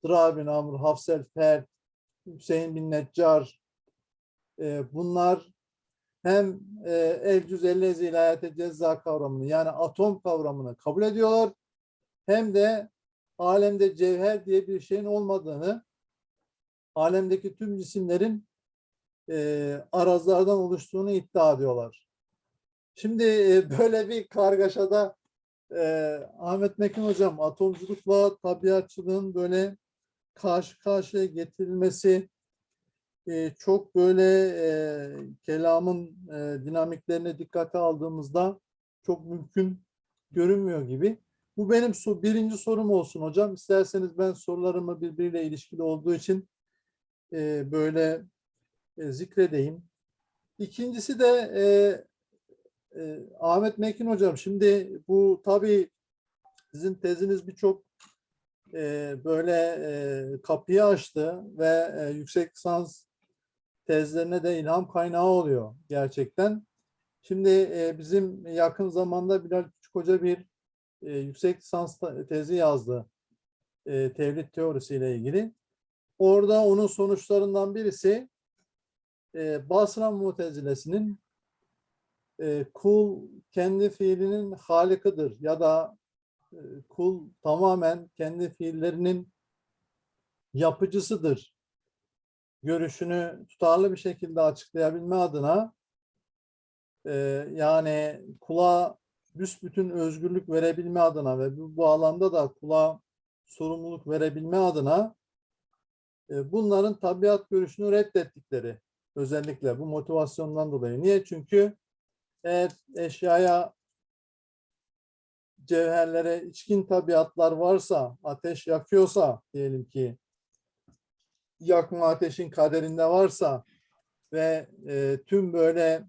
Dırar bin Amr, Hafsel Fert, Hüseyin bin Neccar e, bunlar hem e, el cüzelezi ilahiyate ceza kavramını yani atom kavramını kabul ediyorlar hem de alemde cevher diye bir şeyin olmadığını alemdeki tüm cisimlerin e, arazlardan oluştuğunu iddia ediyorlar. Şimdi e, böyle bir kargaşada e, Ahmet Mekin hocam atomculukla tabiatçılığın böyle karşı karşıya getirilmesi e, çok böyle e, kelamın e, dinamiklerine dikkate aldığımızda çok mümkün görünmüyor gibi. Bu benim su, birinci sorum olsun hocam. İsterseniz ben sorularımı birbiriyle ilişkili olduğu için e, böyle e, zikredeyim. İkincisi de e, e, Ahmet Mekin hocam şimdi bu tabii sizin teziniz birçok e, böyle e, kapıyı açtı ve e, yüksek lisans tezlerine de ilham kaynağı oluyor gerçekten. Şimdi e, bizim yakın zamanda Bilal Küçük Hoca bir e, yüksek lisans tezi yazdı e, tevhid teorisiyle ilgili. Orada onun sonuçlarından birisi e, Basra Mutezilesinin e, kul kendi fiilinin halikıdır ya da e, kul tamamen kendi fiillerinin yapıcısıdır görüşünü tutarlı bir şekilde açıklayabilme adına e, yani kula büsbütün özgürlük verebilme adına ve bu bağlamda da kula sorumluluk verebilme adına e, bunların tabiat görüşünü reddettikleri özellikle bu motivasyondan dolayı. Niye? Çünkü eğer eşyaya cevherlere içkin tabiatlar varsa, ateş yakıyorsa diyelim ki yakma ateşin kaderinde varsa ve e, tüm böyle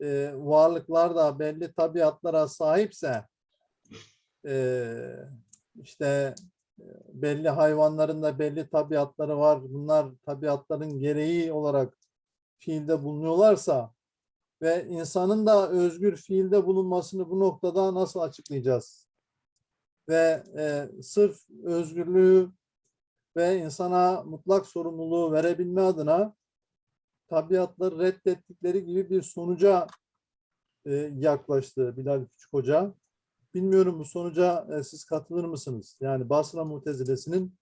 e, varlıklar da belli tabiatlara sahipse e, işte e, belli hayvanların da belli tabiatları var. Bunlar tabiatların gereği olarak fiilde bulunuyorlarsa ve insanın da özgür fiilde bulunmasını bu noktada nasıl açıklayacağız? Ve e, sırf özgürlüğü ve insana mutlak sorumluluğu verebilme adına tabiatları reddettikleri gibi bir sonuca e, yaklaştı Bilal Küçük Hoca. Bilmiyorum bu sonuca e, siz katılır mısınız? Yani Basra Mutezilesi'nin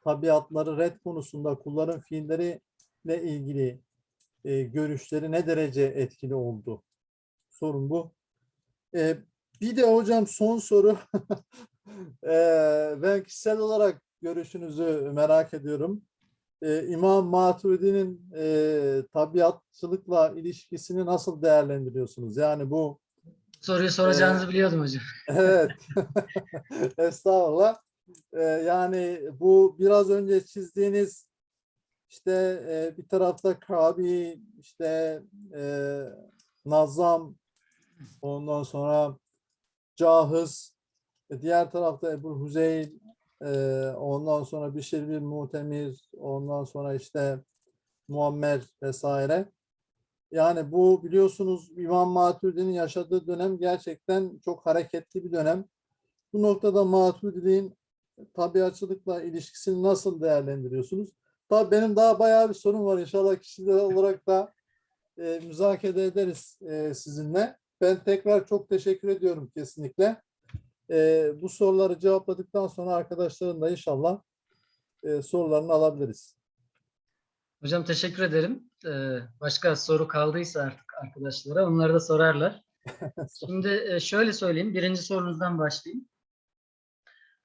tabiatları red konusunda kulların fiilleriyle ilgili e, görüşleri ne derece etkili oldu? Sorun bu. E, bir de hocam son soru. E, ben kişisel olarak görüşünüzü merak ediyorum. E, İmam Maturidi'nin e, tabiatçılıkla ilişkisini nasıl değerlendiriyorsunuz? Yani bu Soruyu soracağınızı biliyordum hocam. Evet. Estağfurullah. Ee, yani bu biraz önce çizdiğiniz işte e, bir tarafta Kabi, işte e, Nazam, ondan sonra Cahız, e, diğer tarafta Ebu Huzeyl, e, ondan sonra Bişir bin Mutemir, ondan sonra işte Muammer vesaire. Yani bu biliyorsunuz İmam Maturidi'nin yaşadığı dönem gerçekten çok hareketli bir dönem. Bu noktada Maturidi'nin tabiatçılıkla ilişkisini nasıl değerlendiriyorsunuz? Tabii benim daha bayağı bir sorun var. İnşallah kişisel olarak da e, müzakere ederiz e, sizinle. Ben tekrar çok teşekkür ediyorum kesinlikle. E, bu soruları cevapladıktan sonra arkadaşların da inşallah e, sorularını alabiliriz. Hocam teşekkür ederim. Ee, başka soru kaldıysa artık arkadaşlara onları da sorarlar. Şimdi e, şöyle söyleyeyim. Birinci sorunuzdan başlayayım.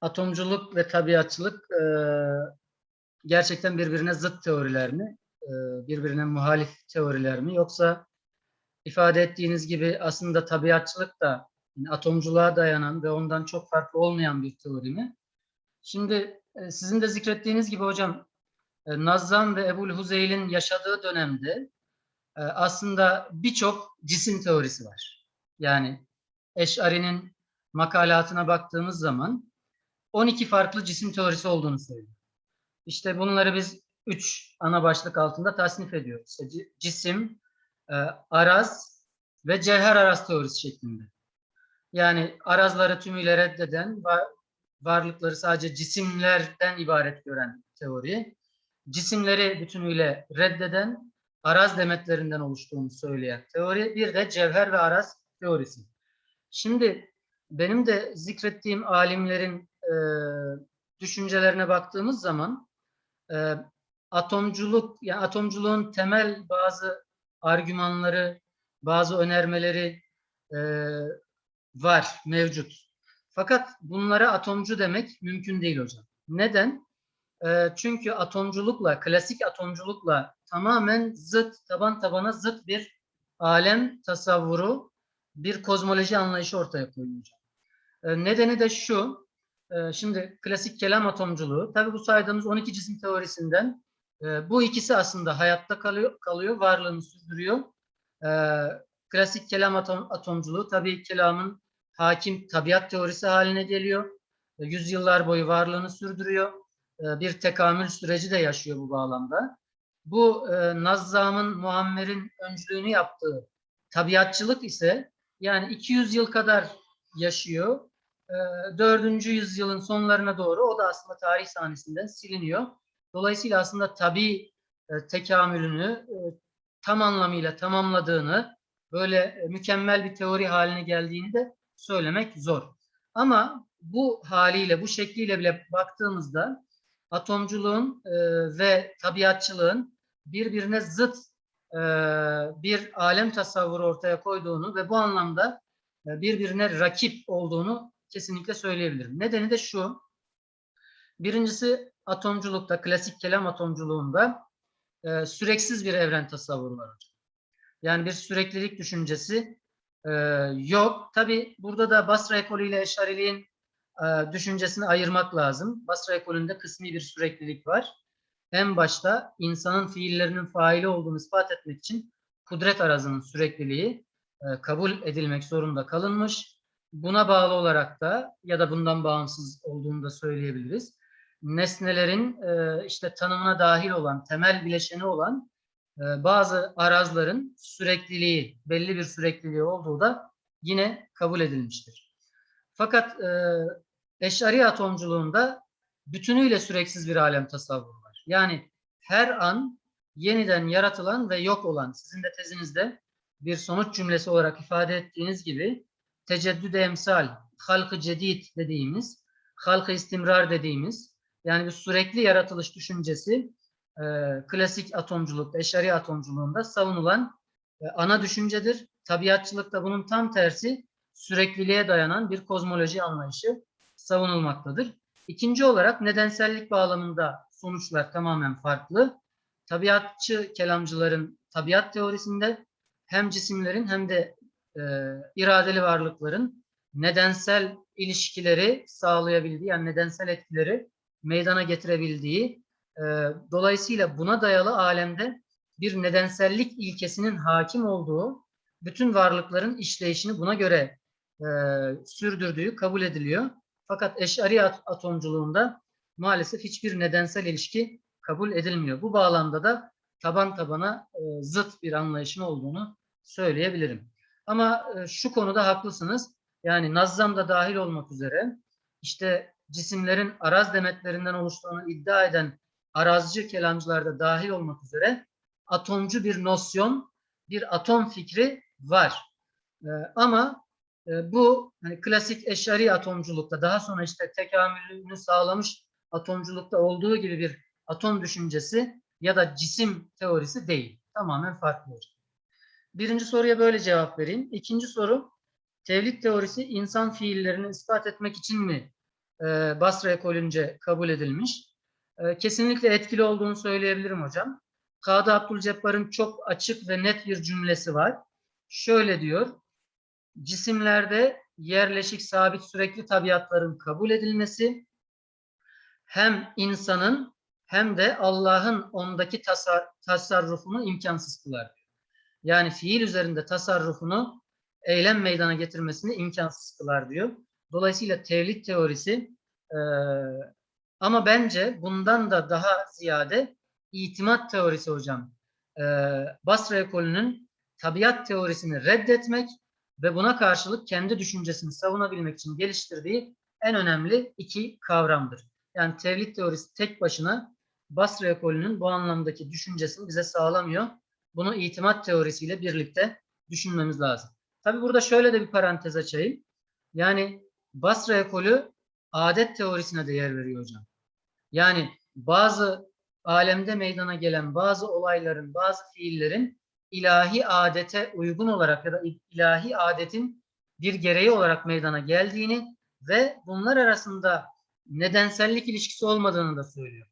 Atomculuk ve tabiatçılık e, gerçekten birbirine zıt teoriler mi? E, birbirine muhalif teoriler mi? Yoksa ifade ettiğiniz gibi aslında tabiatçılık da yani atomculuğa dayanan ve ondan çok farklı olmayan bir teori mi? Şimdi e, sizin de zikrettiğiniz gibi hocam e, Nazzam ve Ebul Huzeyl'in yaşadığı dönemde aslında birçok cisim teorisi var. Yani Eş'ari'nin makalatına baktığımız zaman 12 farklı cisim teorisi olduğunu söylüyor. İşte bunları biz üç ana başlık altında tasnif ediyoruz. İşte ci- cisim, e, araz ve cevher araz teorisi şeklinde. Yani arazları tümüyle reddeden, va- varlıkları sadece cisimlerden ibaret gören teori cisimleri bütünüyle reddeden araz demetlerinden oluştuğunu söyleyen teori, bir de cevher ve araz teorisi. Şimdi benim de zikrettiğim alimlerin e, düşüncelerine baktığımız zaman e, atomculuk, yani atomculuğun temel bazı argümanları, bazı önermeleri e, var, mevcut. Fakat bunlara atomcu demek mümkün değil hocam. Neden? E, çünkü atomculukla, klasik atomculukla tamamen zıt, taban tabana zıt bir alem tasavvuru, bir kozmoloji anlayışı ortaya koyuyor. hocam. E, nedeni de şu, e, şimdi klasik kelam atomculuğu, tabii bu saydığımız 12 cisim teorisinden e, bu ikisi aslında hayatta kalıyor, kalıyor varlığını sürdürüyor. E, klasik kelam atom, atomculuğu tabii kelamın hakim tabiat teorisi haline geliyor. E, yüzyıllar boyu varlığını sürdürüyor bir tekamül süreci de yaşıyor bu bağlamda. Bu e, Nazzam'ın, Muammer'in öncülüğünü yaptığı tabiatçılık ise yani 200 yıl kadar yaşıyor. E, 4. yüzyılın sonlarına doğru o da aslında tarih sahnesinden siliniyor. Dolayısıyla aslında tabi e, tekamülünü e, tam anlamıyla tamamladığını, böyle e, mükemmel bir teori haline geldiğini de söylemek zor. Ama bu haliyle, bu şekliyle bile baktığımızda atomculuğun ve tabiatçılığın birbirine zıt bir alem tasavvuru ortaya koyduğunu ve bu anlamda birbirine rakip olduğunu kesinlikle söyleyebilirim. Nedeni de şu. Birincisi atomculukta, klasik kelam atomculuğunda e, süreksiz bir evren tasavvuru var. Yani bir süreklilik düşüncesi e, yok. Tabi burada da Basra ekolü ile Eşariliğin e, düşüncesini ayırmak lazım. Basra ekolünde kısmi bir süreklilik var. en başta insanın fiillerinin faili olduğunu ispat etmek için kudret arazının sürekliliği e, kabul edilmek zorunda kalınmış. Buna bağlı olarak da ya da bundan bağımsız olduğunu da söyleyebiliriz. Nesnelerin e, işte tanımına dahil olan, temel bileşeni olan e, bazı arazların sürekliliği, belli bir sürekliliği olduğu da yine kabul edilmiştir. Fakat e, eşari atomculuğunda bütünüyle süreksiz bir alem tasavvuru var. Yani her an yeniden yaratılan ve yok olan, sizin de tezinizde bir sonuç cümlesi olarak ifade ettiğiniz gibi teceddüd emsal, halkı cedid dediğimiz, halkı istimrar dediğimiz, yani bir sürekli yaratılış düşüncesi e, klasik atomculuk, eşari atomculuğunda savunulan e, ana düşüncedir. Tabiatçılıkta bunun tam tersi sürekliliğe dayanan bir kozmoloji anlayışı savunulmaktadır. İkinci olarak nedensellik bağlamında sonuçlar tamamen farklı. Tabiatçı kelamcıların tabiat teorisinde hem cisimlerin hem de e, iradeli varlıkların nedensel ilişkileri sağlayabildiği, yani nedensel etkileri meydana getirebildiği, e, dolayısıyla buna dayalı alemde bir nedensellik ilkesinin hakim olduğu, bütün varlıkların işleyişini buna göre e, sürdürdüğü kabul ediliyor. Fakat eşari at- atomculuğunda maalesef hiçbir nedensel ilişki kabul edilmiyor. Bu bağlamda da taban tabana e, zıt bir anlayışın olduğunu söyleyebilirim. Ama e, şu konuda haklısınız. Yani Nazzam da dahil olmak üzere işte cisimlerin araz demetlerinden oluştuğunu iddia eden arazcı kelamcılar da dahil olmak üzere atomcu bir nosyon, bir atom fikri var. E, ama e, bu hani klasik eşari atomculukta daha sonra işte tekamülünü sağlamış atomculukta olduğu gibi bir atom düşüncesi ya da cisim teorisi değil. Tamamen farklı. Birinci soruya böyle cevap vereyim. İkinci soru, tevlid teorisi insan fiillerini ispat etmek için mi e, Basra ekolünce kabul edilmiş? E, kesinlikle etkili olduğunu söyleyebilirim hocam. Kadı Abdülcebbar'ın çok açık ve net bir cümlesi var. Şöyle diyor, cisimlerde yerleşik sabit sürekli tabiatların kabul edilmesi hem insanın hem de Allah'ın ondaki tasar- tasarrufunu imkansız kılar. Yani fiil üzerinde tasarrufunu eylem meydana getirmesini imkansız kılar diyor. Dolayısıyla tevlid teorisi e, ama bence bundan da daha ziyade itimat teorisi hocam. E, Basra ekolünün tabiat teorisini reddetmek ve buna karşılık kendi düşüncesini savunabilmek için geliştirdiği en önemli iki kavramdır. Yani tevlid teorisi tek başına Basra ekolünün bu anlamdaki düşüncesini bize sağlamıyor. Bunu itimat teorisiyle birlikte düşünmemiz lazım. Tabi burada şöyle de bir parantez açayım. Yani Basra ekolü adet teorisine de yer veriyor hocam. Yani bazı alemde meydana gelen bazı olayların, bazı fiillerin ilahi adete uygun olarak ya da ilahi adetin bir gereği olarak meydana geldiğini ve bunlar arasında nedensellik ilişkisi olmadığını da söylüyor.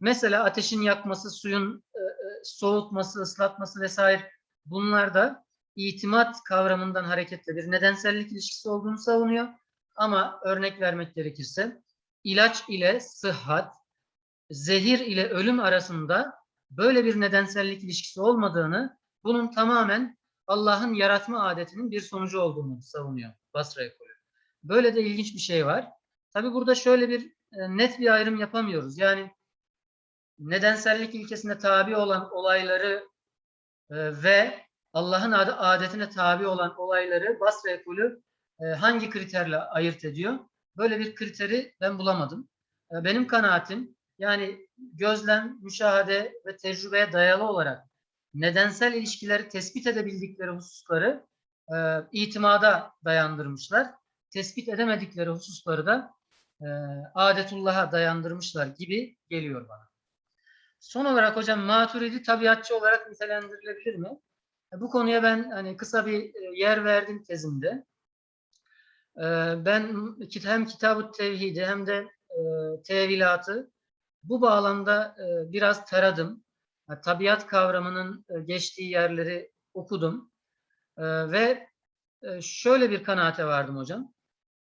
Mesela ateşin yakması, suyun e, soğutması, ıslatması vesaire bunlar da itimat kavramından hareketle bir nedensellik ilişkisi olduğunu savunuyor. Ama örnek vermek gerekirse ilaç ile sıhhat, zehir ile ölüm arasında böyle bir nedensellik ilişkisi olmadığını, bunun tamamen Allah'ın yaratma adetinin bir sonucu olduğunu savunuyor Basra ekolü. Böyle de ilginç bir şey var. Tabi burada şöyle bir e, net bir ayrım yapamıyoruz. Yani nedensellik ilkesine tabi olan olayları e, ve Allah'ın ad- adetine tabi olan olayları Basra ekolü e, hangi kriterle ayırt ediyor? Böyle bir kriteri ben bulamadım. E, benim kanaatim yani gözlem, müşahede ve tecrübeye dayalı olarak nedensel ilişkileri tespit edebildikleri hususları e, itimada dayandırmışlar. Tespit edemedikleri hususları da e, adetullah'a dayandırmışlar gibi geliyor bana. Son olarak hocam maturidi tabiatçı olarak nitelendirilebilir mi? E, Bu konuya ben hani kısa bir e, yer verdim tezimde. E, Ben hem kitab-ı tevhidi hem de tevilatı bu bağlamda biraz taradım. Tabiat kavramının geçtiği yerleri okudum. Ve şöyle bir kanaate vardım hocam.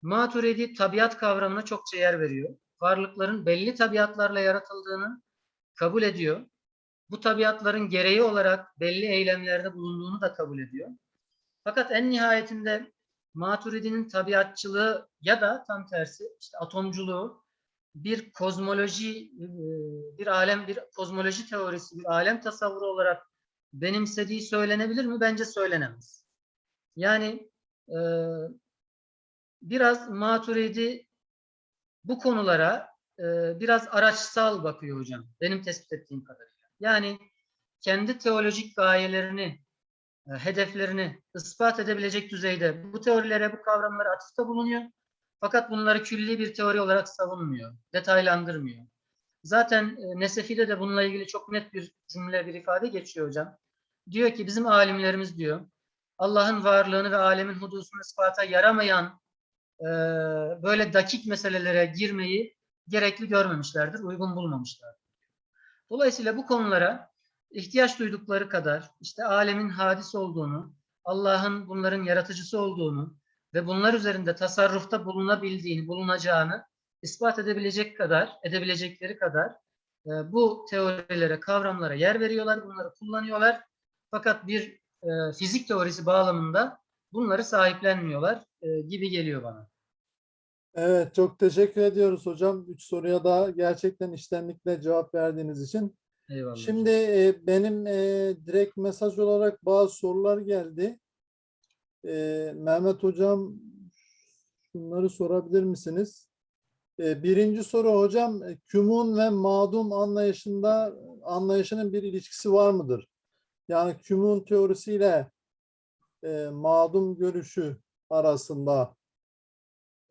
Maturidi tabiat kavramına çokça yer veriyor. Varlıkların belli tabiatlarla yaratıldığını kabul ediyor. Bu tabiatların gereği olarak belli eylemlerde bulunduğunu da kabul ediyor. Fakat en nihayetinde Maturidi'nin tabiatçılığı ya da tam tersi işte atomculuğu bir kozmoloji, e, bir alem, bir kozmoloji teorisi, bir alem tasavvuru olarak benimsediği söylenebilir mi? Bence söylenemez. Yani e, biraz Maturidi bu konulara biraz araçsal bakıyor hocam. Benim tespit ettiğim kadarıyla. Yani kendi teolojik gayelerini, hedeflerini ispat edebilecek düzeyde bu teorilere, bu kavramlara atıfta bulunuyor. Fakat bunları külli bir teori olarak savunmuyor, detaylandırmıyor. Zaten e, Nesefi'de de bununla ilgili çok net bir cümle, bir ifade geçiyor hocam. Diyor ki bizim alimlerimiz diyor, Allah'ın varlığını ve alemin hudusunu ispata yaramayan e, böyle dakik meselelere girmeyi gerekli görmemişlerdir, uygun bulmamışlardır. Dolayısıyla bu konulara ihtiyaç duydukları kadar işte alemin hadis olduğunu, Allah'ın bunların yaratıcısı olduğunu ve bunlar üzerinde tasarrufta bulunabildiğini, bulunacağını ispat edebilecek kadar, edebilecekleri kadar e, bu teorilere, kavramlara yer veriyorlar, bunları kullanıyorlar. Fakat bir e, fizik teorisi bağlamında bunları sahiplenmiyorlar e, gibi geliyor bana. Evet, çok teşekkür ediyoruz hocam. Üç soruya da gerçekten içtenlikle cevap verdiğiniz için. Eyvallah. Şimdi e, benim e, direkt mesaj olarak bazı sorular geldi. E, Mehmet hocam şunları sorabilir misiniz? E, birinci soru hocam, e, kümun ve madum anlayışında anlayışının bir ilişkisi var mıdır? Yani kümun teorisiyle e, madum görüşü arasında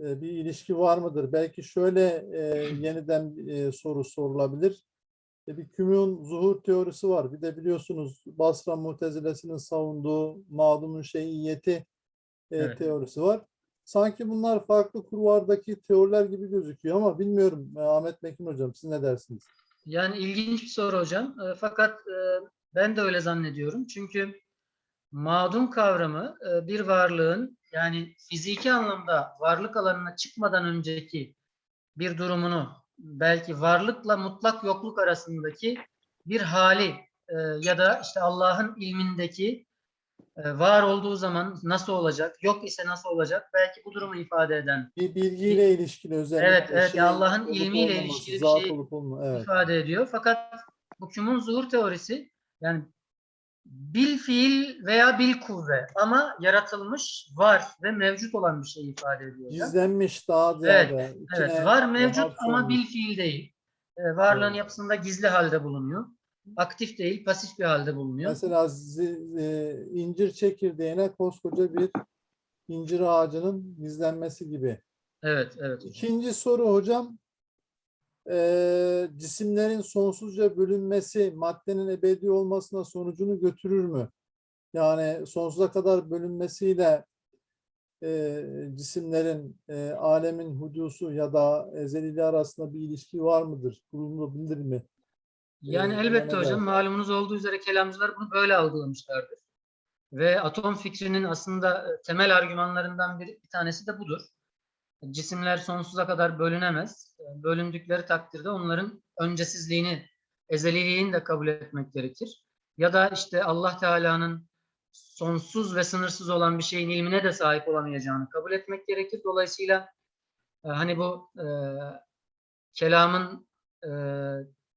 e, bir ilişki var mıdır? Belki şöyle e, yeniden e, soru sorulabilir. E, bir kümün zuhur teorisi var. Bir de biliyorsunuz Basra Mutezilesinin savunduğu madumun şeyiyeti e, Evet. teorisi var. Sanki bunlar farklı kurvardaki teoriler gibi gözüküyor ama bilmiyorum e, Ahmet Mekin hocam siz ne dersiniz? Yani ilginç bir soru hocam. E, fakat e, ben de öyle zannediyorum. Çünkü madum kavramı e, bir varlığın yani fiziki anlamda varlık alanına çıkmadan önceki bir durumunu belki varlıkla mutlak yokluk arasındaki bir hali e, ya da işte Allah'ın ilmindeki e, var olduğu zaman nasıl olacak, yok ise nasıl olacak belki bu durumu ifade eden Bir bilgiyle ilişkili özellikle. Evet, evet. şeyin Allah'ın ilmiyle olmaması, ilişkili bir şey Evet. ifade ediyor. Fakat bu kümun zuhur teorisi yani bil fiil veya bil kuvve ama yaratılmış, var ve mevcut olan bir şey ifade ediyor. Gizlenmiş daha Evet, ziyade. Evet, içine var mevcut ama bil fiil değil. Ee, varlığın Evet. yapısında gizli halde bulunuyor. Aktif değil, pasif bir halde bulunuyor. Mesela e, incir çekirdeğine koskoca bir incir ağacının gizlenmesi gibi. Evet, evet. hocam. İkinci soru hocam. Eee, cisimlerin sonsuzca bölünmesi maddenin ebedi olmasına sonucunu götürür mü? Yani sonsuza kadar bölünmesiyle eee, cisimlerin eee, alemin hudusu ya da ezeliliği arasında bir ilişki var mıdır? Kurulabilir mi? Yani Ee, elbette hocam malumunuz olduğu üzere kelamcılar bunu böyle algılamışlardır. Ve atom fikrinin aslında e, temel argümanlarından bir, bir tanesi de budur. Cisimler sonsuza kadar bölünemez. Bölündükleri takdirde onların öncesizliğini, ezeliliğini de kabul etmek gerekir. Ya da işte Allah Teala'nın sonsuz ve sınırsız olan bir şeyin ilmine de sahip olamayacağını kabul etmek gerekir. Dolayısıyla e, hani bu e, kelamın e,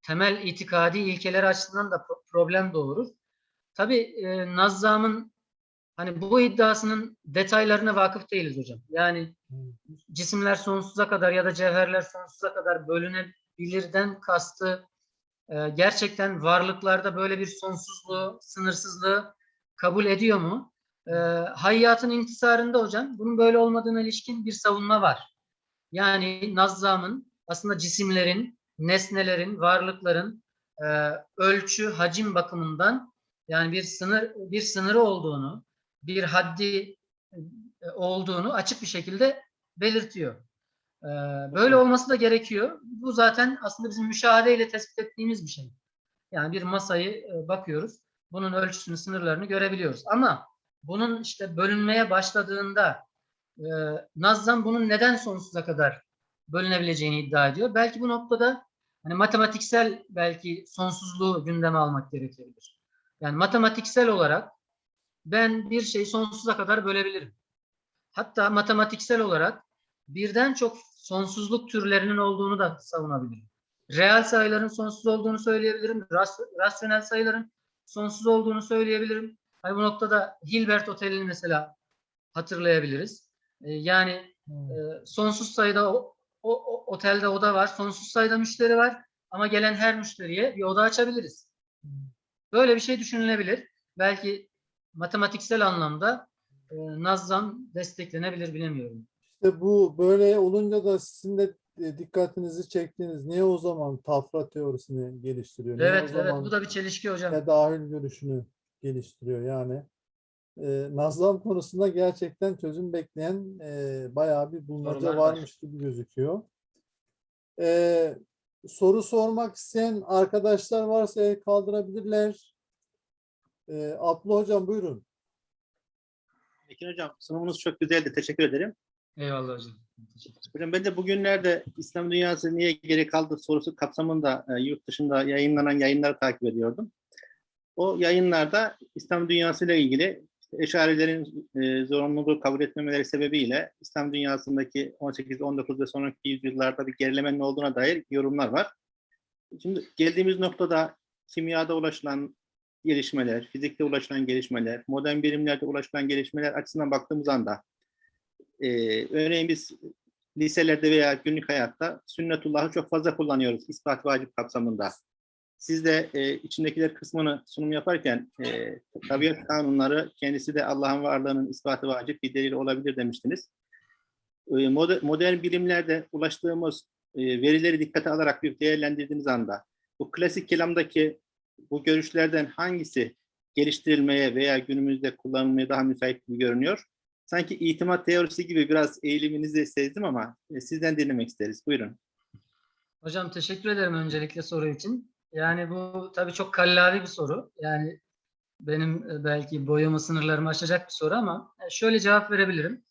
temel itikadi ilkeleri açısından da pro- problem doğurur. Tabii e, Nazzam'ın hani bu iddiasının detaylarına vakıf değiliz hocam. Yani cisimler sonsuza kadar ya da cevherler sonsuza kadar bölünebilirden kastı e, gerçekten varlıklarda böyle bir sonsuzluğu, sınırsızlığı kabul ediyor mu? E, hayyatın intisarında hocam bunun böyle olmadığına ilişkin bir savunma var. Yani Nazzam'ın aslında cisimlerin, nesnelerin, varlıkların e, ölçü, hacim bakımından yani bir sınır bir sınırı olduğunu, bir haddi e, olduğunu açık bir şekilde belirtiyor. E, böyle olması da gerekiyor. Bu zaten aslında bizim müşahedeyle tespit ettiğimiz bir şey. Yani bir masayı e, bakıyoruz. Bunun ölçüsünü, sınırlarını görebiliyoruz. Ama bunun işte bölünmeye başladığında Nazzam bunun neden sonsuza kadar bölünebileceğini iddia ediyor. Belki bu noktada hani matematiksel belki sonsuzluğu gündeme almak gerekebilir. Yani matematiksel olarak ben bir şeyi sonsuza kadar bölebilirim. Hatta matematiksel olarak birden çok sonsuzluk türlerinin olduğunu da savunabilirim. Reel sayıların sonsuz olduğunu söyleyebilirim. ras- rasyonel sayıların sonsuz olduğunu söyleyebilirim. Hani bu noktada Hilbert Oteli'ni mesela hatırlayabiliriz. Ee, yani e, sonsuz sayıda o, o- o- otelde oda var, sonsuz sayıda müşteri var ama gelen her müşteriye bir oda açabiliriz. Böyle bir şey düşünülebilir. Belki matematiksel anlamda e, Nazzam desteklenebilir bilemiyorum. İşte bu böyle olunca da sizin de e, dikkatinizi çektiğiniz niye o zaman tafra teorisini geliştiriyor? Niye Evet, evet zaman bu da bir çelişki hocam. tedahül görüşünü geliştiriyor yani. E, nazlam konusunda gerçekten çözüm bekleyen e, bayağı bir bulmaca Sorular var. varmış gibi gözüküyor. E, soru sormak isteyen arkadaşlar varsa el kaldırabilirler. E, Abla hocam buyurun. Ekin hocam sunumunuz çok güzeldi. Teşekkür ederim. Eyvallah hocam. Hocam ben de bugünlerde İslam dünyası niye geri kaldı sorusu kapsamında e, yurt dışında yayınlanan yayınları takip ediyordum. O yayınlarda İslam dünyası ile ilgili işte eşarilerin e, zorunluluğu kabul etmemeleri sebebiyle İslam dünyasındaki 18, 19 ve sonraki yüzyıllarda bir gerilemenin olduğuna dair yorumlar var. Şimdi geldiğimiz noktada kimyada ulaşılan gelişmeler, fizikte ulaşılan gelişmeler, modern bilimlerde ulaşılan gelişmeler açısından baktığımız anda e, örneğin biz liselerde veya günlük hayatta sünnetullahı çok fazla kullanıyoruz ispat vacip kapsamında. Siz de e, içindekiler kısmını sunum yaparken e, tabiat kanunları kendisi de Allah'ın varlığının ispatı vacip bir delil olabilir demiştiniz. E, moder- modern bilimlerde ulaştığımız e, verileri dikkate alarak bir değerlendirdiğiniz anda bu klasik kelamdaki bu görüşlerden hangisi geliştirilmeye veya günümüzde kullanılmaya daha müsait gibi görünüyor? Sanki itimat teorisi gibi biraz eğiliminizi sezdim ama e, sizden dinlemek isteriz. Buyurun. Hocam teşekkür ederim öncelikle soru için. Yani bu tabii çok kallavi bir soru. Yani benim e, belki boyumu sınırlarımı aşacak bir soru ama e, şöyle cevap verebilirim.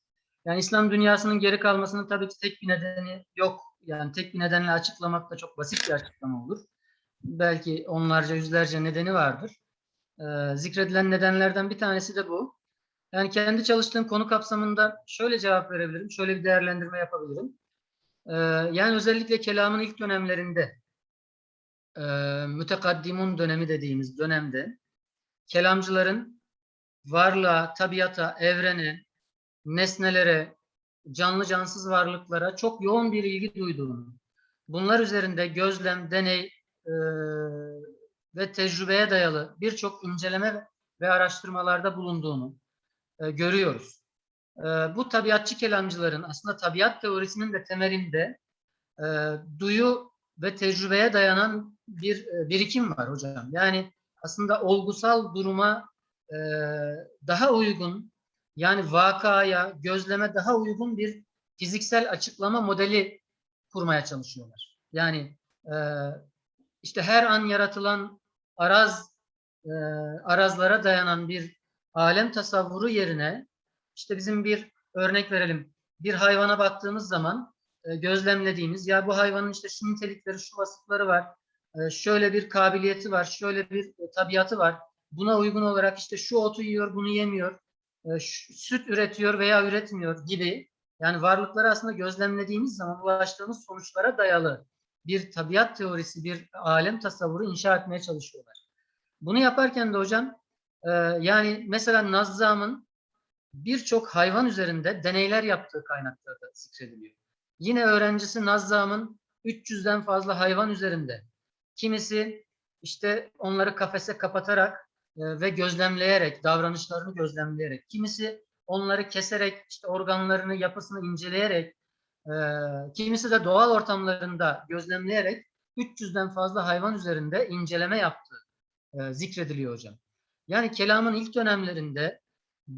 Yani İslam dünyasının geri kalmasının tabii ki tek bir nedeni yok. Yani tek bir nedenle açıklamak da çok basit bir açıklama olur. Belki onlarca yüzlerce nedeni vardır. Ee, zikredilen nedenlerden bir tanesi de bu. Yani kendi çalıştığım konu kapsamında şöyle cevap verebilirim, şöyle bir değerlendirme yapabilirim. Ee, yani özellikle kelamın ilk dönemlerinde, e, mütekaddimun dönemi dediğimiz dönemde, kelamcıların varlığa, tabiata, evrene, nesnelere, canlı cansız varlıklara çok yoğun bir ilgi duyduğunu, bunlar üzerinde gözlem, deney e, ve tecrübeye dayalı birçok inceleme ve araştırmalarda bulunduğunu e, görüyoruz. E, bu tabiatçı kelamcıların aslında tabiat teorisinin de temelinde e, duyu ve tecrübeye dayanan bir e, birikim var hocam. Yani aslında olgusal duruma e, daha uygun, yani vakaya, gözleme daha uygun bir fiziksel açıklama modeli kurmaya çalışıyorlar. Yani e, işte her an yaratılan araz e, arazlara dayanan bir alem tasavvuru yerine işte bizim bir örnek verelim. Bir hayvana baktığımız zaman e, gözlemlediğimiz ya bu hayvanın işte şu nitelikleri, şu vasıfları var. e, şöyle bir kabiliyeti var, şöyle bir e, tabiatı var. Buna uygun olarak işte şu otu yiyor, bunu yemiyor. e, süt üretiyor veya üretmiyor gibi. Yani varlıkları aslında gözlemlediğimiz zaman ulaştığımız sonuçlara dayalı bir tabiat teorisi, bir alem tasavvuru inşa etmeye çalışıyorlar. Bunu yaparken de hocam e, yani mesela Nazzam'ın birçok hayvan üzerinde deneyler yaptığı kaynaklarda zikrediliyor. Yine öğrencisi Nazzam'ın 300'den fazla hayvan üzerinde. Kimisi işte onları kafese kapatarak e, ve gözlemleyerek, davranışlarını gözlemleyerek, kimisi onları keserek, işte organlarını, yapısını inceleyerek, e, kimisi de doğal ortamlarında gözlemleyerek 300'den fazla hayvan üzerinde inceleme yaptığı e, zikrediliyor hocam. Yani kelamın ilk dönemlerinde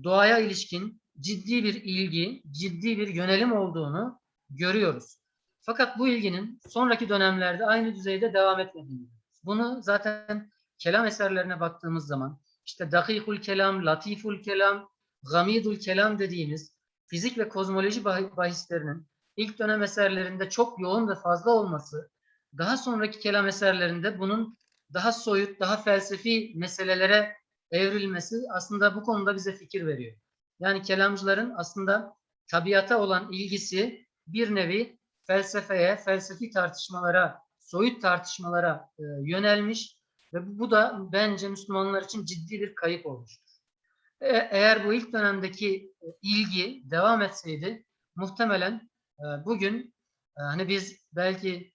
doğaya ilişkin ciddi bir ilgi, ciddi bir yönelim olduğunu görüyoruz. Fakat bu ilginin sonraki dönemlerde aynı düzeyde devam etmediğini. Bunu zaten kelam eserlerine baktığımız zaman işte dakikul kelam, latiful kelam, gamidul kelam dediğimiz fizik ve kozmoloji bah- bahislerinin ilk dönem eserlerinde çok yoğun ve fazla olması daha sonraki kelam eserlerinde bunun daha soyut, daha felsefi meselelere evrilmesi aslında bu konuda bize fikir veriyor. Yani kelamcıların aslında tabiata olan ilgisi bir nevi felsefeye, felsefi tartışmalara, soyut tartışmalara e, yönelmiş ve bu, da bence Müslümanlar için ciddi bir kayıp olmuştur. E, eğer bu ilk dönemdeki e, ilgi devam etseydi muhtemelen bugün e, hani biz belki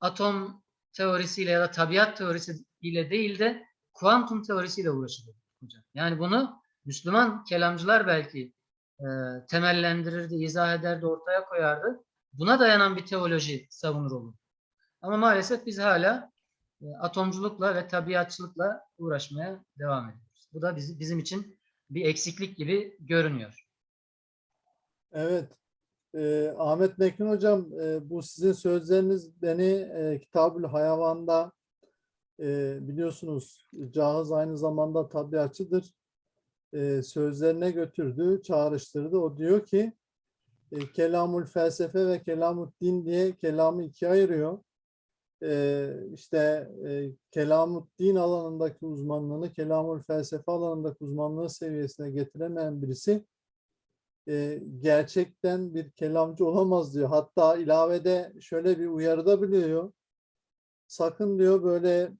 atom teorisiyle ya da tabiat teorisiyle değil de kuantum teorisiyle uğraşırdık hocam. Yani bunu Müslüman kelamcılar belki e, temellendirirdi, izah ederdi, ortaya koyardı. Buna dayanan bir teoloji savunur olur. Ama maalesef biz hala e, atomculukla ve tabiatçılıkla uğraşmaya devam ediyoruz. Bu da bizi, bizim için bir eksiklik gibi görünüyor. Evet. Ee, Ahmet Mekin Hocam, e, bu sizin sözleriniz beni e, Kitabül Hayvan'da e, biliyorsunuz Cahız aynı zamanda tabiatçıdır. E, sözlerine götürdü, çağrıştırdı. O diyor ki e, kelamul felsefe ve kelamul din diye kelamı ikiye ayırıyor. E, işte e, kelamul din alanındaki uzmanlığını kelamul felsefe alanındaki uzmanlığı seviyesine getiremeyen birisi e, gerçekten bir kelamcı olamaz diyor. Hatta ilavede şöyle bir uyarıda bulunuyor. Sakın diyor böyle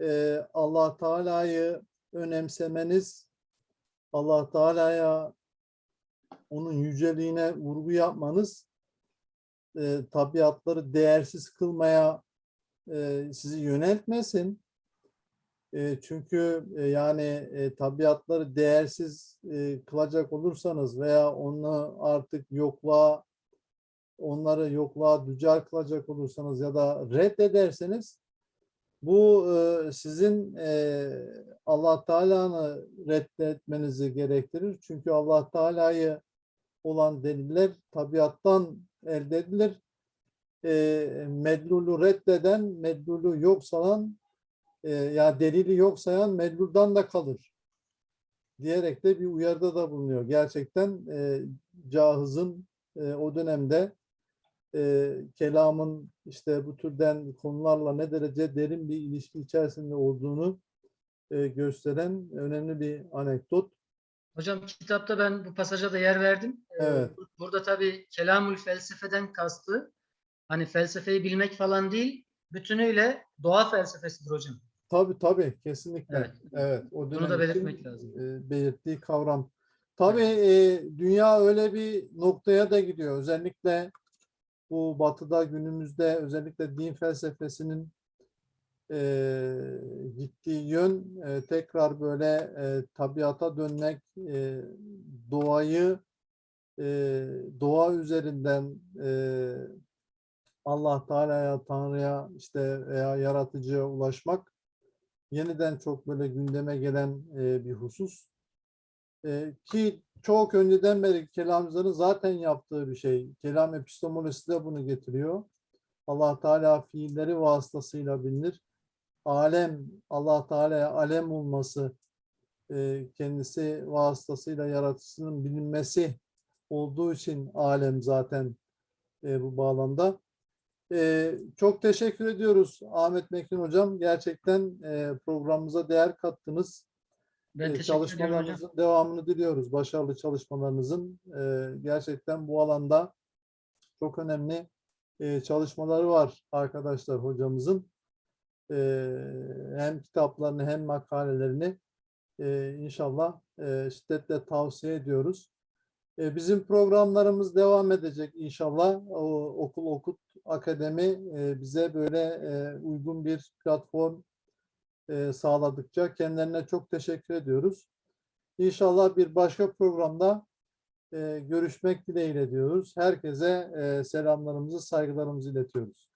e, Allah Teala'yı önemsemeniz, Allah Teala'ya onun yüceliğine vurgu yapmanız e, tabiatları değersiz kılmaya e, sizi yöneltmesin. Çünkü e, yani e, tabiatları değersiz e, kılacak olursanız veya onu artık yokluğa onları yokluğa dücar kılacak olursanız ya da reddederseniz bu sizin Allah Teala'nı reddetmenizi gerektirir. Çünkü Allah Teala'yı olan deliller tabiattan elde edilir. E, medlulu reddeden, medlulu yok salan e, ya delili yok sayan medluldan da kalır diyerek de bir uyarıda da bulunuyor. Gerçekten e, Cahız'ın e, o dönemde e, kelamın işte bu türden konularla ne derece derin bir ilişki içerisinde olduğunu e, gösteren önemli bir anekdot. Hocam kitapta ben bu pasaja da yer verdim. Ee, Evet. Burada tabii kelamül felsefeden kastı hani felsefeyi bilmek falan değil, bütünüyle doğa felsefesidir hocam. Tabii tabii kesinlikle. Evet. Evet. O Bunu da için, belirtmek lazım. e, belirttiği kavram. Tabii e, dünya öyle bir noktaya da gidiyor. Özellikle bu batıda günümüzde özellikle din felsefesinin e, gittiği yön e, tekrar böyle e, tabiata dönmek, e, doğayı e, doğa üzerinden e, Allah Teala'ya, Tanrı'ya işte veya yaratıcıya ulaşmak yeniden çok böyle gündeme gelen e, bir husus. E, ki çok önceden beri kelamcıların zaten yaptığı bir şey. Kelam epistemolojisi de bunu getiriyor. Allah Teala fiilleri vasıtasıyla bilinir. Alem, Allah Teala'ya alem olması, e, kendisi vasıtasıyla yaratıcısının bilinmesi olduğu için alem zaten e, bu bağlamda. Ee, çok teşekkür ediyoruz Ahmet Mekin Hocam. Gerçekten e, programımıza değer kattınız. Ben Ee, hocam. çalışmalarınızın devamını diliyoruz. Başarılı çalışmalarınızın. Ee, gerçekten bu alanda çok önemli e, çalışmaları var arkadaşlar hocamızın. Ee, hem kitaplarını hem makalelerini e, inşallah e, şiddetle tavsiye ediyoruz. E, Bizim programlarımız devam edecek inşallah. O, okul Okut Akademi e, bize böyle e, uygun bir platform e, sağladıkça kendilerine çok teşekkür ediyoruz. İnşallah bir başka programda e, görüşmek dileğiyle diyoruz. Herkese e, selamlarımızı, saygılarımızı iletiyoruz.